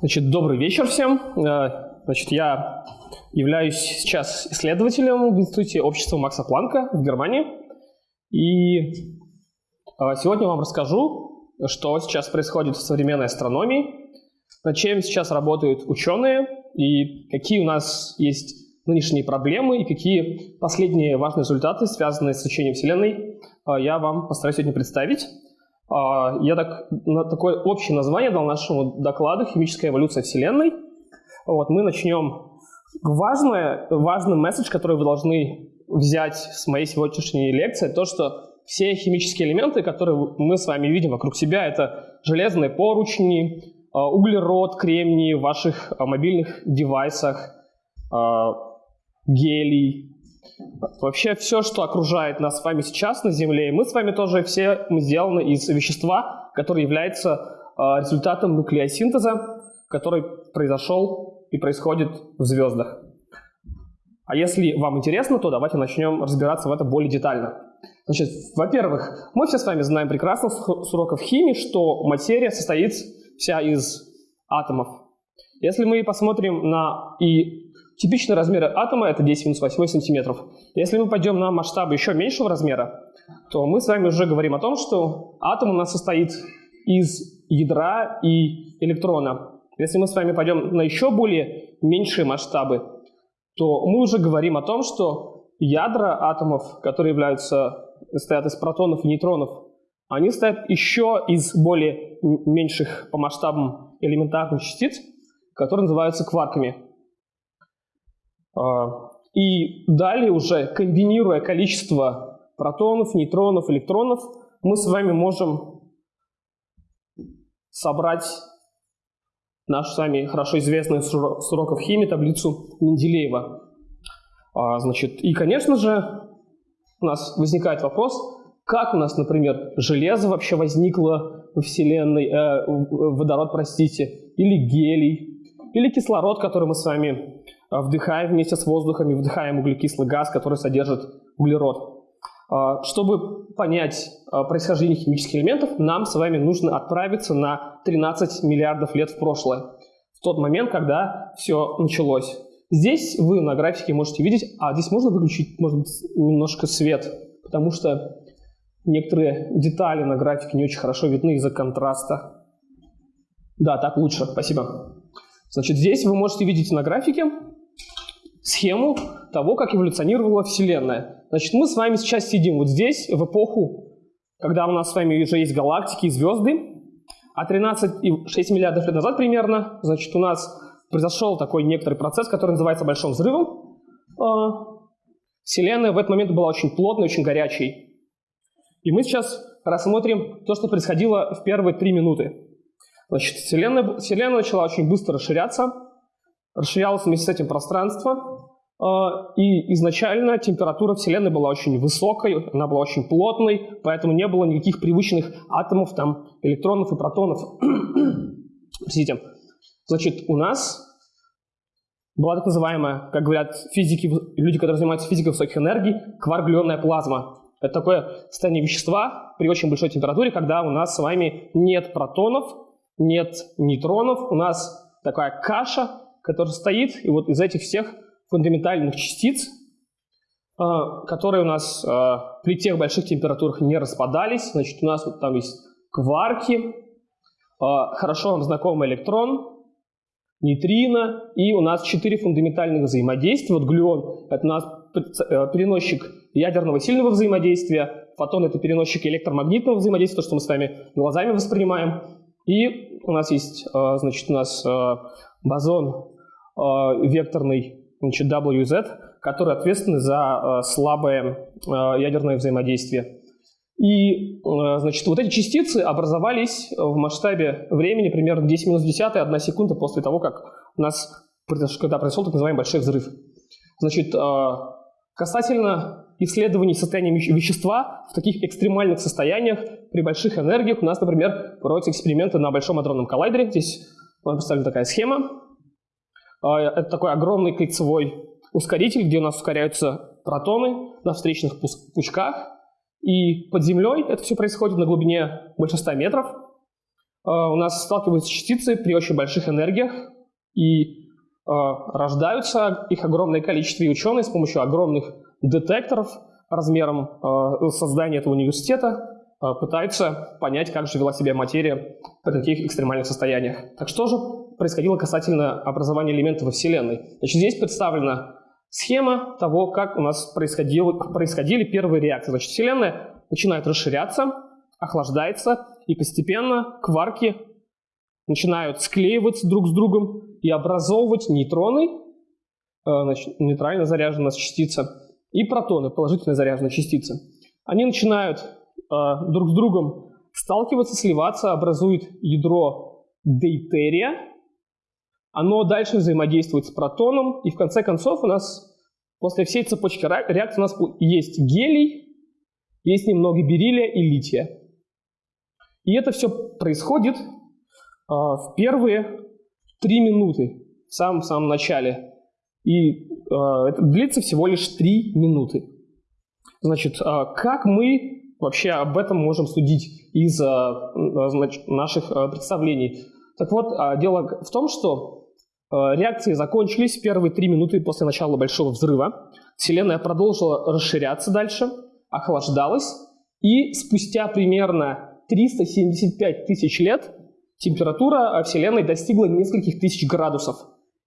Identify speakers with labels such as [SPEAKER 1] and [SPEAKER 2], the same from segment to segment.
[SPEAKER 1] Значит, добрый вечер всем. Э, значит, я являюсь сейчас исследователем в Институте общества Макса Планка в Германии. И э, сегодня вам расскажу, что сейчас происходит в современной астрономии, над чем сейчас работают ученые и какие у нас есть нынешние проблемы и какие последние важные результаты, связанные с изучением Вселенной, э, я вам постараюсь сегодня представить. А, я так, такое общее название дал нашему докладу «Химическая эволюция Вселенной». Вот, мы начнем. Важное, важный месседж, который вы должны взять с моей сегодняшней лекции, то, что все химические элементы, которые мы с вами видим вокруг себя, это железные поручни, а, углерод, кремний в ваших а, мобильных девайсах, гелий, Вообще все, что окружает нас с вами сейчас на Земле, мы с вами тоже все мы сделаны из вещества, которое является э, результатом нуклеосинтеза, который произошел и происходит в звездах. А если вам интересно, то давайте начнем разбираться в это более детально. Значит, во-первых, мы все с вами знаем прекрасно с уроков химии, что материя состоит вся из атомов. Если мы посмотрим на и Типичный размер атома это 10 минус 8 сантиметров. Если мы пойдем на масштабы еще меньшего размера, то мы с вами уже говорим о том, что атом у нас состоит из ядра и электрона. Если мы с вами пойдем на еще более меньшие масштабы, то мы уже говорим о том, что ядра атомов, которые являются, состоят из протонов и нейтронов, они состоят еще из более меньших по масштабам элементарных частиц, которые называются кварками. А, и далее уже, комбинируя количество протонов, нейтронов, электронов, мы с вами можем собрать нашу с вами хорошо известную с уроков химии таблицу Менделеева. А, значит, и, конечно же, у нас возникает вопрос, как у нас, например, железо вообще возникло в Вселенной, э, водород, простите, или гелий, или кислород, который мы с вами вдыхаем вместе с воздухом и вдыхаем углекислый газ, который содержит углерод. Э, чтобы понять э, происхождение химических элементов, нам с вами нужно отправиться на 13 миллиардов лет в прошлое, в тот момент, когда все началось. Здесь вы на графике можете видеть, а здесь можно выключить, может быть, немножко свет, потому что некоторые детали на графике не очень хорошо видны из-за контраста. Да, так лучше, спасибо. Значит, здесь вы можете видеть на графике схему того, как эволюционировала Вселенная. Значит, мы с вами сейчас сидим вот здесь, в эпоху, когда у нас с вами уже есть галактики и звезды, а 13,6 миллиардов лет назад примерно, значит, у нас произошел такой некоторый процесс, который называется Большим взрывом. А, Вселенная в этот момент была очень плотной, очень горячей. И мы сейчас рассмотрим то, что происходило в первые три минуты. Значит, Вселенная, Вселенная начала очень быстро расширяться, расширялось вместе с этим пространство, и изначально температура Вселенной была очень высокой, она была очень плотной, поэтому не было никаких привычных атомов, там, электронов и протонов. Простите. Значит, у нас была так называемая, как говорят физики, люди, которые занимаются физикой высоких энергий, кварглионная плазма. Это такое состояние вещества при очень большой температуре, когда у нас с вами нет протонов, нет нейтронов, у нас такая каша, который стоит, и вот из этих всех фундаментальных частиц, э, которые у нас э, при тех больших температурах не распадались, значит, у нас вот там есть кварки, э, хорошо вам знакомый электрон, нейтрино, и у нас четыре фундаментальных взаимодействия. Вот глюон – это у нас переносчик ядерного сильного взаимодействия, фотон – это переносчик электромагнитного взаимодействия, то, что мы с вами глазами воспринимаем. И у нас есть, значит, у нас бозон векторный значит, WZ, который ответственны за э, слабое э, ядерное взаимодействие. И, значит, вот эти частицы образовались в масштабе времени примерно 10 минус 10, 1 секунда после того, как у нас, когда произошел так называемый большой взрыв. Значит, касательно исследований состояния вещества в таких экстремальных состояниях при больших энергиях у нас, например, проводятся эксперименты на Большом адронном коллайдере. Здесь представлена такая схема. А, это такой огромный кольцевой ускоритель, где у нас ускоряются протоны на встречных пучках. И под землей это все происходит на глубине больше 100 метров. у нас сталкиваются частицы при очень больших энергиях, и рождаются их огромное количество, и ученые с помощью огромных детекторов размером создания этого университета пытаются понять, как же вела себя материя при таких экстремальных состояниях. Так что же происходило касательно образования элементов во Вселенной? Значит, здесь представлена схема того, как у нас происходили первые реакции. Значит, Вселенная начинает расширяться, охлаждается, и постепенно кварки начинают склеиваться друг с другом и образовывать нейтроны, э, значит, нейтрально заряженная частица, и протоны, положительно заряженные частицы. Они начинают э, друг с другом сталкиваться, сливаться, образует ядро дейтерия, оно дальше взаимодействует с протоном, и в конце концов у нас после всей цепочки реакций у нас есть гелий, есть немного бериллия и лития. И это все происходит э, в первые три минуты, в самом-самом начале. И э, это длится всего лишь три минуты. Значит, э, как мы вообще об этом можем судить из значит, наших представлений? Так вот, дело в том, что реакции закончились первые три минуты после начала Большого взрыва. Вселенная продолжила расширяться дальше, охлаждалась, и спустя примерно 375 тысяч лет температура Вселенной достигла нескольких тысяч градусов.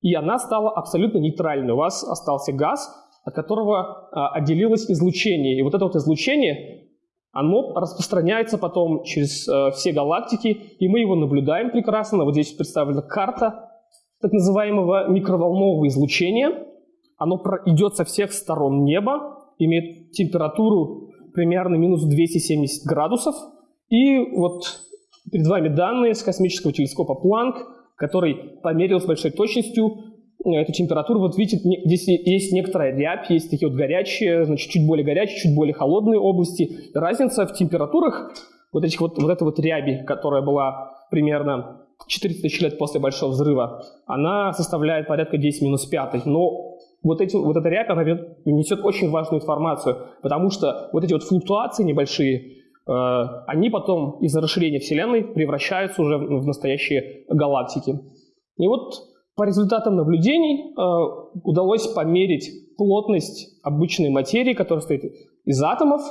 [SPEAKER 1] И она стала абсолютно нейтральной. У вас остался газ, от которого а, отделилось излучение. И вот это вот излучение, оно распространяется потом через все галактики, и мы его наблюдаем прекрасно. Вот здесь представлена карта так называемого микроволнового излучения. Оно идет со всех сторон неба, имеет температуру примерно минус 270 градусов. И вот перед вами данные с космического телескопа Планк, который померил с большой точностью э, эту температуру. Вот видите, здесь есть некоторая рябь, есть такие вот горячие, значит, чуть более горячие, чуть более холодные области. Разница в температурах вот этих вот, вот этой вот ряби, которая была примерно 400 тысяч лет после Большого Взрыва, она составляет порядка 10 минус 5. Но вот, эти, вот эта рябь, она несет очень важную информацию, потому что вот эти вот флуктуации небольшие, э, они потом из-за расширения Вселенной превращаются уже в настоящие галактики. И вот по результатам наблюдений э, удалось померить плотность обычной материи, которая состоит из атомов.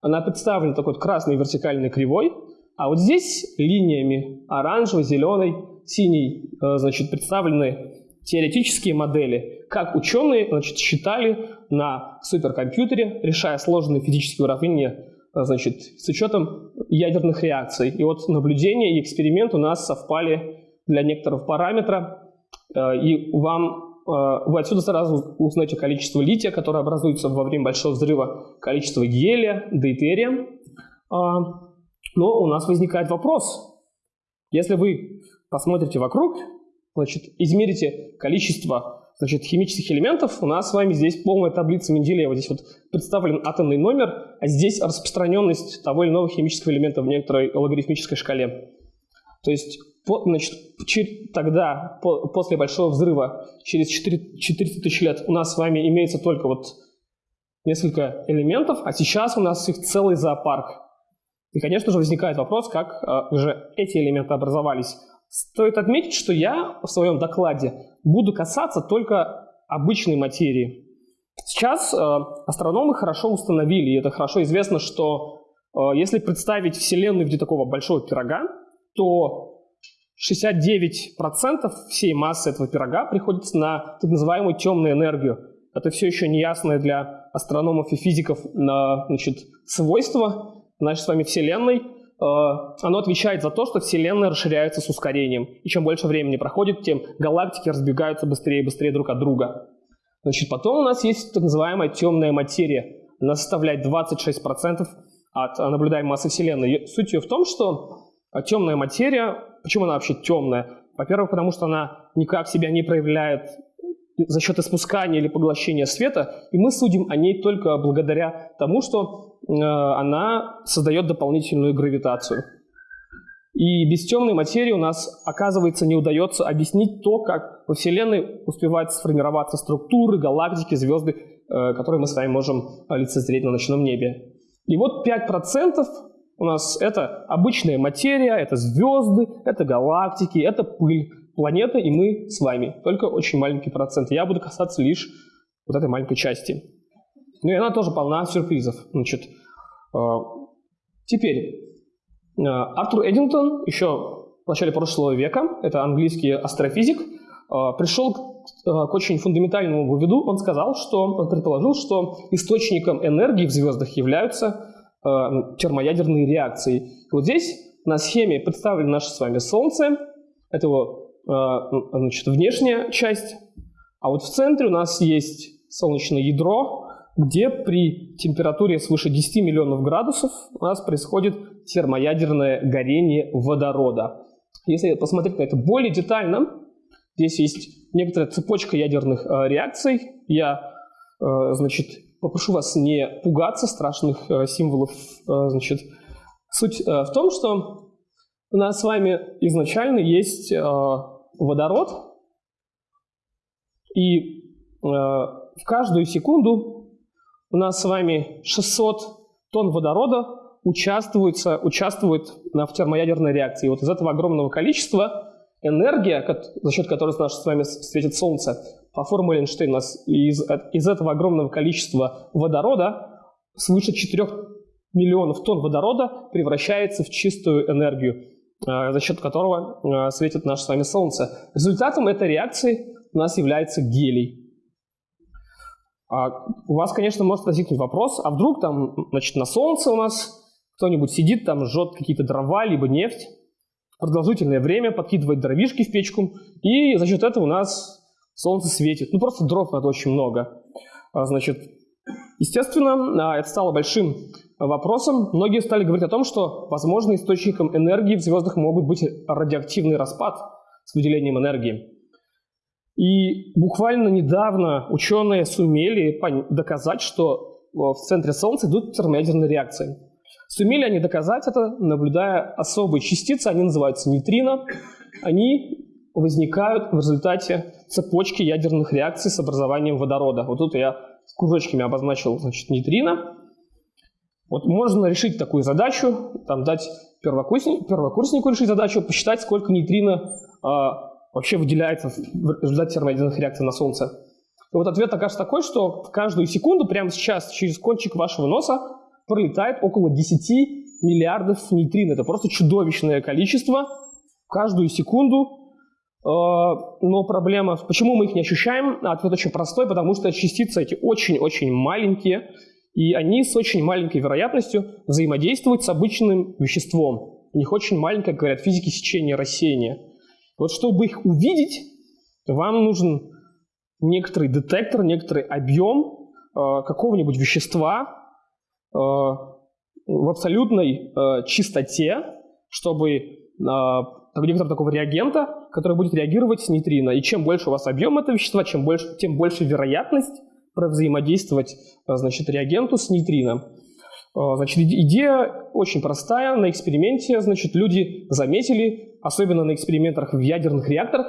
[SPEAKER 1] Она представлена такой вот красной вертикальной кривой, а вот здесь линиями оранжевой, зеленой, синей э, значит, представлены теоретические модели, как ученые значит, считали на суперкомпьютере, решая сложные физические уравнения э, значит, с учетом ядерных реакций. И вот наблюдение и эксперимент у нас совпали для некоторых параметра, э, и вам вы отсюда сразу узнаете количество лития, которое образуется во время большого взрыва, количество гелия, дейтерия. Но у нас возникает вопрос. Если вы посмотрите вокруг, значит, измерите количество значит, химических элементов, у нас с вами здесь полная таблица Менделеева. Здесь вот представлен атомный номер, а здесь распространенность того или иного химического элемента в некоторой логарифмической шкале. То есть значит, тогда, после Большого Взрыва, через 400 тысяч лет, у нас с вами имеется только вот несколько элементов, а сейчас у нас их целый зоопарк. И, конечно же, возникает вопрос, как э, же эти элементы образовались. Стоит отметить, что я в своем докладе буду касаться только обычной материи. Сейчас э, астрономы хорошо установили, и это хорошо известно, что э, если представить Вселенную в виде такого большого пирога, то 69% всей массы этого пирога приходится на так называемую темную энергию. Это все еще неясное для астрономов и физиков значит, свойство, нашей с вами Вселенной, э, оно отвечает за то, что Вселенная расширяется с ускорением. И чем больше времени проходит, тем галактики разбегаются быстрее и быстрее друг от друга. Значит, потом у нас есть так называемая темная материя. Она составляет 26% от наблюдаемой массы Вселенной. Суть ее в том, что темная материя, почему она вообще темная? Во-первых, потому что она никак себя не проявляет за счет испускания или поглощения света, и мы судим о ней только благодаря тому, что э, она создает дополнительную гравитацию. И без темной материи у нас, оказывается, не удается объяснить то, как во Вселенной успевают сформироваться структуры, галактики, звезды, э, которые мы с вами можем лицезреть на ночном небе. И вот 5% у нас это обычная материя, это звезды, это галактики, это пыль, планета и мы с вами. Только очень маленький процент. Я буду касаться лишь вот этой маленькой части. Ну и она тоже полна сюрпризов. Значит, э, теперь, э, Артур Эддингтон еще в начале прошлого века, это английский астрофизик, э, пришел к очень фундаментальному выводу. Он сказал, что он предположил, что источником энергии в звездах являются термоядерные реакции. И вот здесь на схеме представлено наше с вами Солнце. Это его значит, внешняя часть. А вот в центре у нас есть солнечное ядро, где при температуре свыше 10 миллионов градусов у нас происходит термоядерное горение водорода. Если посмотреть на это более детально, здесь есть некоторая цепочка ядерных э, реакций. Я, э, значит, попрошу вас не пугаться страшных э, символов. Э, значит, суть э, в том, что у нас с вами изначально есть э, водород, и э, в каждую секунду у нас с вами 600 тонн водорода участвуется, участвует в термоядерной реакции. Вот из этого огромного количества энергия, за счет которой наше с вами светит Солнце, по формуле Эйнштейна, у нас из, из этого огромного количества водорода свыше 4 миллионов тонн водорода превращается в чистую энергию, э, за счет которого э, светит наше с вами Солнце. Результатом этой реакции у нас является гелий. А у вас, конечно, может возникнуть вопрос, а вдруг там, значит, на солнце у нас кто-нибудь сидит, там жжет какие-то дрова, либо нефть, продолжительное время подкидывает дровишки в печку, и за счет этого у нас солнце светит. Ну, просто дров надо очень много. А, значит, естественно, а, это стало большим вопросом. Многие стали говорить о том, что, возможно, источником энергии в звездах могут быть радиоактивный распад с выделением энергии. И буквально недавно ученые сумели доказать, что в центре Солнца идут термоядерные реакции. Сумели они доказать это, наблюдая особые частицы, они называются нейтрино. Они возникают в результате цепочки ядерных реакций с образованием водорода. Вот тут я с кружочками обозначил значит, нейтрино. Вот можно решить такую задачу, там дать первокурснику, первокурснику решить задачу, посчитать, сколько нейтрино а, вообще выделяется в результате термоядерных реакций на Солнце. И вот ответ окажется такой, что в каждую секунду, прямо сейчас, через кончик вашего носа пролетает около 10 миллиардов нейтрин. Это просто чудовищное количество каждую секунду. Э, но проблема, почему мы их не ощущаем? Ответ очень простой, потому что частицы эти очень-очень маленькие, и они с очень маленькой вероятностью взаимодействуют с обычным веществом. У них очень маленькое, говорят физики, сечение рассеяния. Вот чтобы их увидеть, вам нужен некоторый детектор, некоторый объем э, какого-нибудь вещества э, в абсолютной э, чистоте, чтобы э, некоторого такого реагента, который будет реагировать с нейтрино. И чем больше у вас объем этого вещества, чем больше, тем больше вероятность взаимодействовать э, значит, реагенту с нейтрино. Э, значит, идея очень простая. На эксперименте значит, люди заметили, особенно на экспериментах в ядерных реакторах,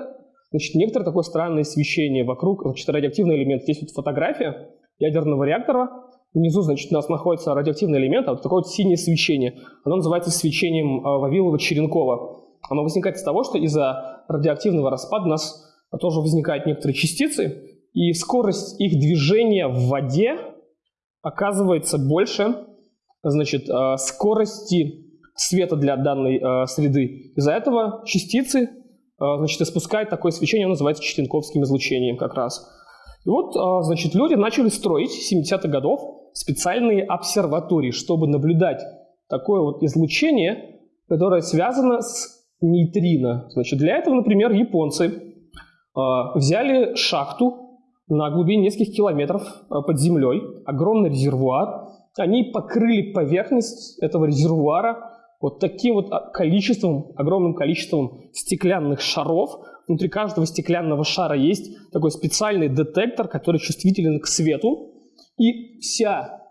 [SPEAKER 1] значит, некоторое такое странное свечение вокруг, значит, радиоактивный элемент. Здесь вот фотография ядерного реактора, внизу, значит, у нас находится радиоактивный элемент, а вот такое вот синее свечение. Оно называется свечением э, Вавилова-Черенкова. Оно возникает из того, что из-за радиоактивного распада у нас тоже возникают некоторые частицы, и скорость их движения в воде оказывается больше, значит, э, скорости света для данной э, среды. Из-за этого частицы э, значит, испускают такое свечение, оно называется Чистенковским излучением как раз. И вот, значит, люди начали строить с 70-х годов специальные обсерватории, чтобы наблюдать такое вот излучение, которое связано с нейтрино. Значит, для этого, например, японцы взяли шахту на глубине нескольких километров под землей, огромный резервуар, они покрыли поверхность этого резервуара вот таким вот а, количеством, огромным количеством стеклянных шаров. Внутри каждого стеклянного шара есть такой специальный детектор, который чувствителен к свету. И вся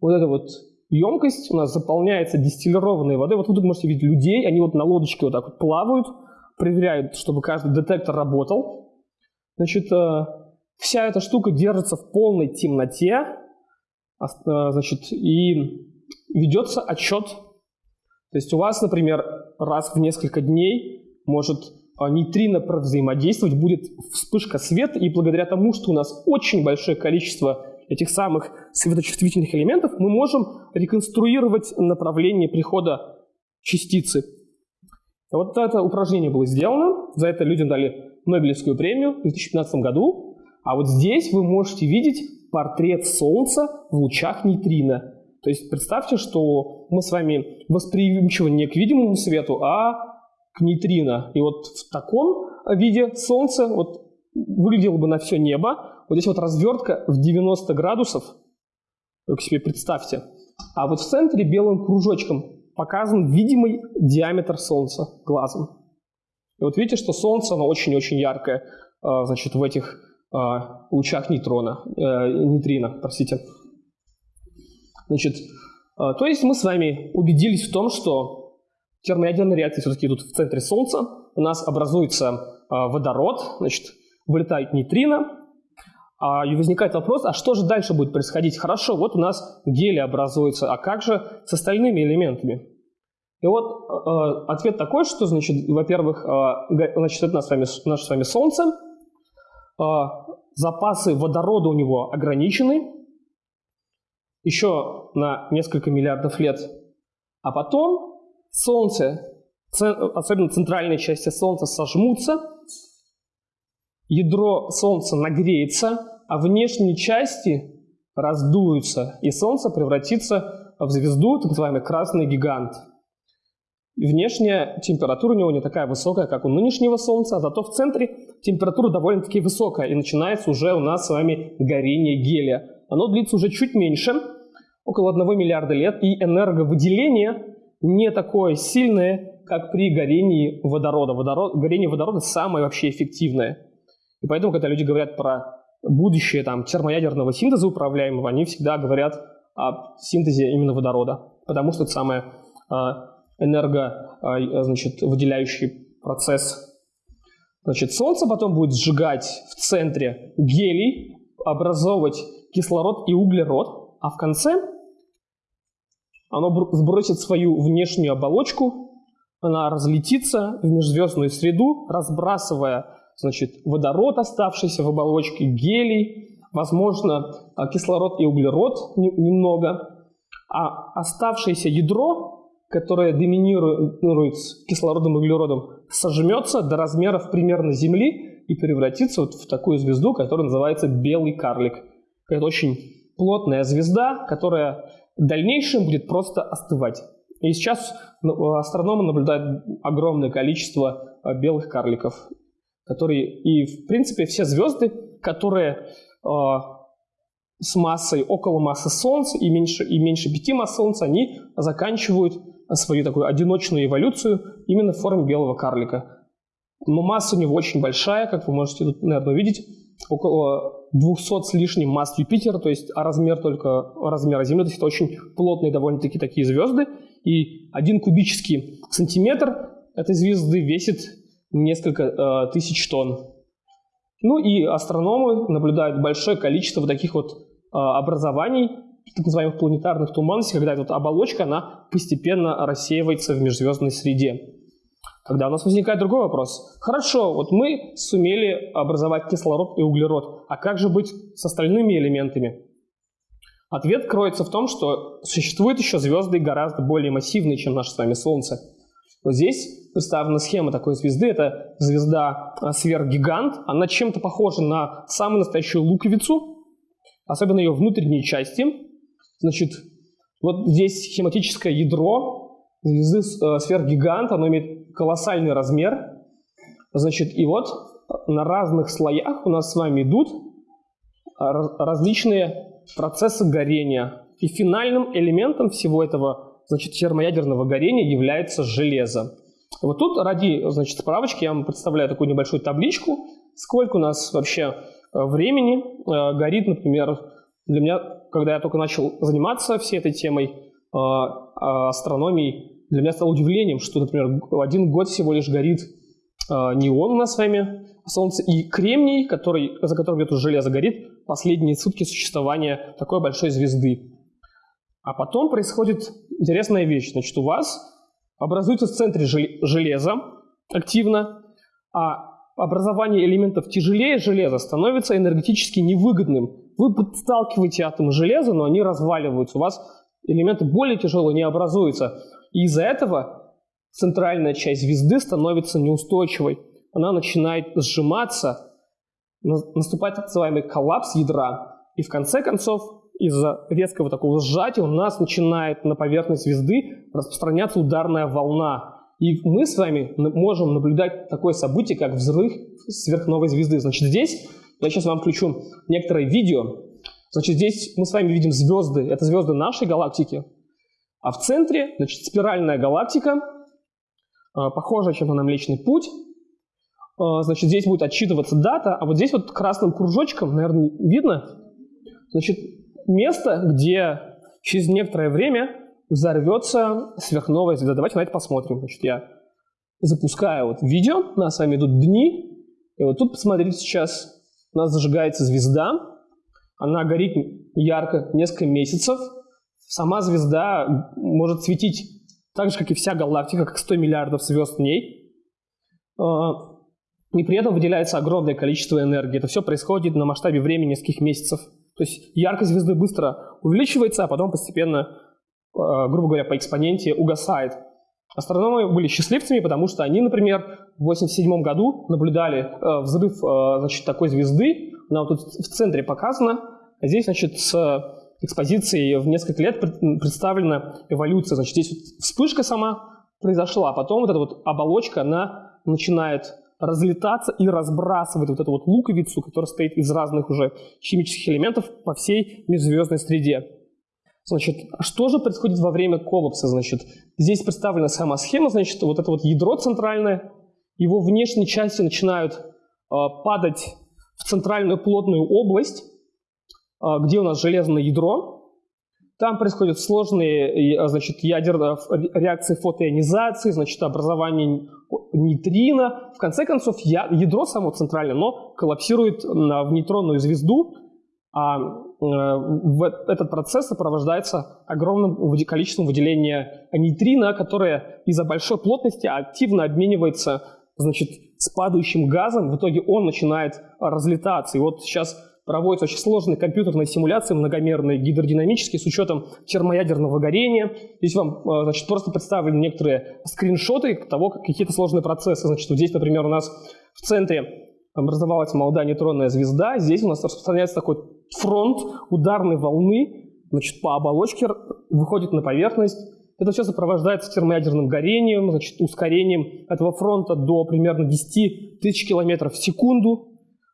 [SPEAKER 1] вот эта вот емкость у нас заполняется дистиллированной водой. Вот вы тут можете видеть людей, они вот на лодочке вот так вот плавают, проверяют, чтобы каждый детектор работал. Значит, э, вся эта штука держится в полной темноте, значит, и ведется отчет. То есть у вас, например, раз в несколько дней может а, нейтрино взаимодействовать, будет вспышка света, и благодаря тому, что у нас очень большое количество этих самых светочувствительных элементов, мы можем реконструировать направление прихода частицы. Вот это упражнение было сделано, за это людям дали Нобелевскую премию в 2015 году, а вот здесь вы можете видеть портрет Солнца в лучах нейтрино. То есть представьте, что мы с вами восприимчивы не к видимому свету, а к нейтрино. И вот в таком виде Солнце вот выглядело бы на все небо. Вот здесь вот развертка в 90 градусов. Вы себе представьте. А вот в центре белым кружочком показан видимый диаметр Солнца глазом. И вот видите, что Солнце, оно очень-очень яркое, а, значит, в этих лучах нейтрона, э, нейтрино, простите. Значит, а, то есть мы с вами убедились в том, что термоядерные реакции все-таки идут в центре Солнца, у нас образуется водород, значит, вылетает нейтрино, и возникает вопрос, а что же дальше будет происходить? Хорошо, вот у нас гелий образуется, а как же с остальными элементами? И вот э, ответ такой, что, значит, во-первых, э, значит, это наше с вами, наше с вами Солнце, запасы водорода у него ограничены, еще на несколько миллиардов лет, а потом Солнце, особенно центральные части Солнца, сожмутся, ядро Солнца нагреется, а внешние части раздуются, и Солнце превратится в звезду, так называемый красный гигант. Внешняя температура у него не такая высокая, как у нынешнего Солнца, а зато в центре температура довольно-таки высокая, и начинается уже у нас с вами горение гелия. Оно длится уже чуть меньше, около 1 миллиарда лет, и энерговыделение не такое сильное, как при горении водорода. Водород, горение водорода самое вообще эффективное. И поэтому, когда люди говорят про будущее там, термоядерного синтеза управляемого, они всегда говорят о синтезе именно водорода, потому что это самое а, энерго, а, выделяющий процесс. Значит, Солнце потом будет сжигать в центре гелий, образовывать кислород и углерод, а в конце оно сбросит свою внешнюю оболочку, она разлетится в межзвездную среду, разбрасывая значит, водород, оставшийся в оболочке, гелий, возможно, а, кислород и углерод немного, а оставшееся ядро, которое доминирует кислородом и углеродом, сожмется до размеров примерно Земли и превратится вот в такую звезду, которая называется белый карлик. Это очень плотная звезда, которая в дальнейшем будет просто остывать. И сейчас ну, астрономы наблюдают огромное количество а, белых карликов которые и в принципе все звезды, которые э, с массой около массы Солнца и меньше, и меньше пяти масс Солнца, они заканчивают свою такую одиночную эволюцию именно в форме белого карлика. Но масса у него очень большая, как вы можете тут, наверное, увидеть, около 200 с лишним масс Юпитера, то есть а размер только размера Земли, то есть это очень плотные довольно-таки такие звезды, и один кубический сантиметр этой звезды весит несколько э, тысяч тонн. Ну и астрономы наблюдают большое количество вот таких вот э, образований, так называемых планетарных туманностей, когда эта вот оболочка, она постепенно рассеивается в межзвездной среде. Когда у нас возникает другой вопрос. Хорошо, вот мы сумели образовать кислород и углерод, а как же быть с остальными элементами? Ответ кроется в том, что существуют еще звезды гораздо более массивные, чем наше с вами Солнце. Вот здесь представлена схема такой звезды. Это звезда а, сверхгигант. Она чем-то похожа на самую настоящую луковицу, особенно ее внутренние части. Значит, вот здесь схематическое ядро звезды э. Оно имеет колоссальный размер. Значит, и вот на разных слоях у нас с вами идут а, различные процессы горения. И финальным элементом всего этого значит, термоядерного горения является железо. Вот тут ради значит, справочки я вам представляю такую небольшую табличку, сколько у нас вообще э, времени э, горит, например, для меня, когда я только начал заниматься всей этой темой э, астрономией, для меня стало удивлением, что, например, один год всего лишь горит неон у нас Солнце, и кремний, который, за которым идет железо, горит последние сутки существования такой большой звезды. А потом происходит интересная вещь. Значит, у вас образуется в центре железа активно, а образование элементов тяжелее железа становится энергетически невыгодным. Вы подталкиваете атомы железа, но они разваливаются. У вас элементы более тяжелые не образуются. И из-за этого центральная часть звезды становится неустойчивой. Она начинает сжиматься, наступает так называемый коллапс ядра. И в конце концов, из-за резкого такого сжатия у нас начинает на поверхность звезды распространяться ударная волна. И мы с вами можем наблюдать такое событие, как взрыв сверхновой звезды. Значит, здесь я сейчас вам включу некоторое видео. Значит, здесь мы с вами видим звезды. Это звезды нашей галактики. А в центре, значит, спиральная галактика, а, похожая чем-то на Млечный Путь. А, значит, здесь будет отчитываться дата, а вот здесь вот красным кружочком, наверное, видно, значит, место, где через некоторое время взорвется сверхновая звезда. Давайте на это посмотрим. Значит, я запускаю вот видео, у нас с вами идут дни, и вот тут, посмотрите, сейчас у нас зажигается звезда, она горит ярко несколько месяцев, сама звезда может светить так же, как и вся галактика, как 100 миллиардов звезд в ней, а, и при этом выделяется огромное количество энергии. Это все происходит на масштабе времени нескольких месяцев. То есть яркость звезды быстро увеличивается, а потом постепенно Э, грубо говоря, по экспоненте угасает. Астрономы были счастливцами, потому что они, например, в 1987 году наблюдали э, взрыв э, значит, такой звезды, она вот тут в центре показана, здесь, значит, с экспозицией в несколько лет представлена эволюция. Значит, здесь вот вспышка сама произошла, а потом вот эта вот оболочка, она начинает разлетаться и разбрасывает вот эту вот луковицу, которая стоит из разных уже химических элементов по всей межзвездной среде. Значит, что же происходит во время коллапса? Значит, здесь представлена сама схема, значит, вот это вот ядро центральное, его внешние части начинают э, падать в центральную плотную область, э, где у нас железное ядро. Там происходят сложные значит, ядерные реакции фотоионизации, значит, образование нейтрино. В конце концов, ядро само центральное, но коллапсирует в нейтронную звезду, а этот процесс сопровождается огромным количеством выделения нейтрина, которое из-за большой плотности активно обменивается значит, с падающим газом. В итоге он начинает разлетаться. И вот сейчас проводятся очень сложные компьютерные симуляции, многомерные, гидродинамические, с учетом термоядерного горения. Здесь вам э, значит, просто представлены некоторые скриншоты того, как какие-то сложные процессы. Значит, вот здесь, например, у нас в центре образовалась молодая нейтронная звезда. Здесь у нас распространяется такой фронт ударной волны, значит, по оболочке выходит на поверхность. Это все сопровождается термоядерным горением, значит, ускорением этого фронта до примерно 10 тысяч километров в секунду.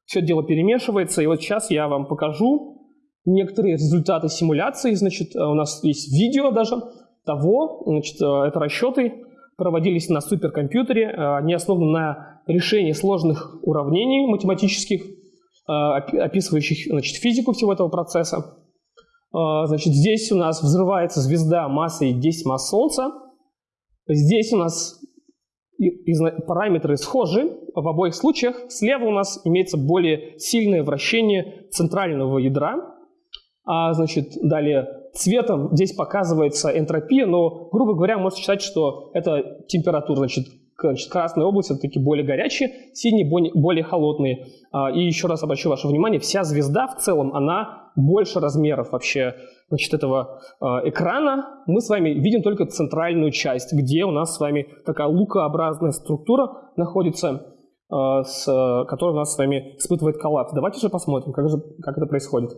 [SPEAKER 1] Все дело перемешивается, и вот сейчас я вам покажу некоторые результаты симуляции. Значит, у нас есть видео даже того, значит, это расчеты проводились на суперкомпьютере, они основаны на решении сложных уравнений математических, Э, описывающих значит, физику всего этого процесса. Э, значит, здесь у нас взрывается звезда массой 10 масс Солнца. Здесь у нас параметры схожи в обоих случаях. Слева у нас имеется более сильное вращение центрального ядра. А, значит, далее цветом здесь показывается энтропия, но, грубо говоря, можно считать, что это температура. Значит, Значит, красные области все-таки более горячие, синие более холодные. А, и еще раз обращу ваше внимание, вся звезда в целом, она больше размеров вообще значит, этого а, экрана. Мы с вами видим только центральную часть, где у нас с вами такая лукообразная структура находится, а, с, которая у нас с вами испытывает коллапс. Давайте же посмотрим, как, же, как это происходит.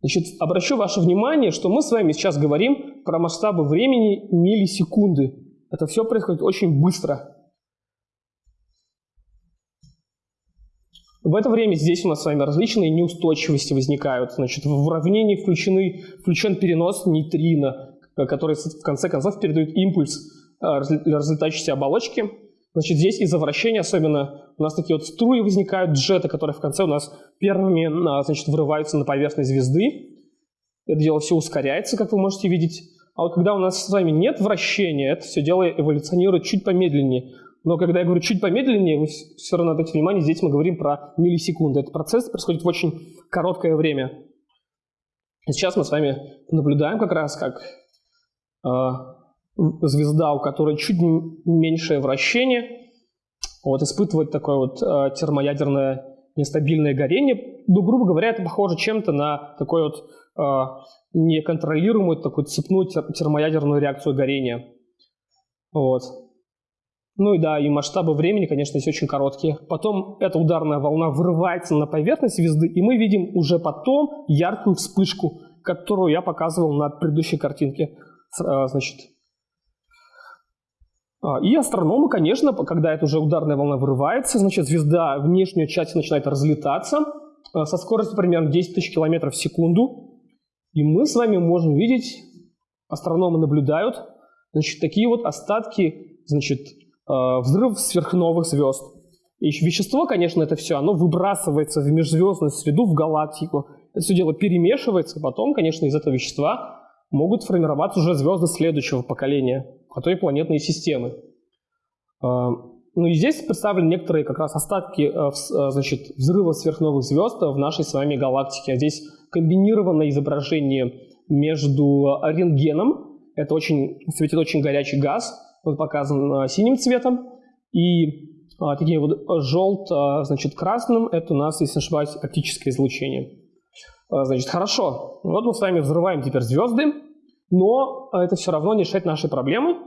[SPEAKER 1] Значит, обращу ваше внимание, что мы с вами сейчас говорим про масштабы времени миллисекунды. Это все происходит очень быстро. В это время здесь у нас с вами различные неустойчивости возникают. Значит, в уравнении включены, включен перенос нейтрино, который в конце концов передает импульс а, разлетающейся оболочки. Значит, здесь из-за вращения особенно у нас такие вот струи возникают, джеты, которые в конце у нас первыми а, значит, вырываются на поверхность звезды. Это дело все ускоряется, как вы можете видеть. А вот когда у нас с вами нет вращения, это все дело эволюционирует чуть помедленнее. Но когда я говорю чуть помедленнее, вы все равно обратите внимание, здесь мы говорим про миллисекунды. Этот процесс происходит в очень короткое время. Сейчас мы с вами наблюдаем как раз, как э, звезда, у которой чуть меньшее вращение, вот, испытывает такое вот э, термоядерное нестабильное горение. Ну, грубо говоря, это похоже чем-то на такой вот э, неконтролируемую такую цепную термоядерную реакцию горения. Вот. Ну и да, и масштабы времени, конечно, здесь очень короткие. Потом эта ударная волна вырывается на поверхность звезды, и мы видим уже потом яркую вспышку, которую я показывал на предыдущей картинке. Э, значит, а, и астрономы, конечно, когда эта уже ударная волна вырывается, значит, звезда внешняя часть начинает разлетаться э, со скоростью примерно 10 тысяч километров в секунду. И мы с вами можем видеть, астрономы наблюдают, значит, такие вот остатки, значит, э, взрыв сверхновых звезд. И вещество, конечно, это все, оно выбрасывается в межзвездную среду, в галактику. Это все дело перемешивается, потом, конечно, из этого вещества могут формироваться уже звезды следующего поколения а то и планетные системы. А, ну и здесь представлены некоторые как раз остатки э, э, значит, взрыва сверхновых звезд в нашей с вами галактике. А здесь комбинированное изображение между рентгеном, это очень, светит очень горячий газ, он показан э, синим цветом, и а, такие вот желт, значит, красным, это у нас, если не ошибаюсь, оптическое излучение. Значит, хорошо, вот мы с вами взрываем теперь звезды, но это все равно не решает наши проблемы,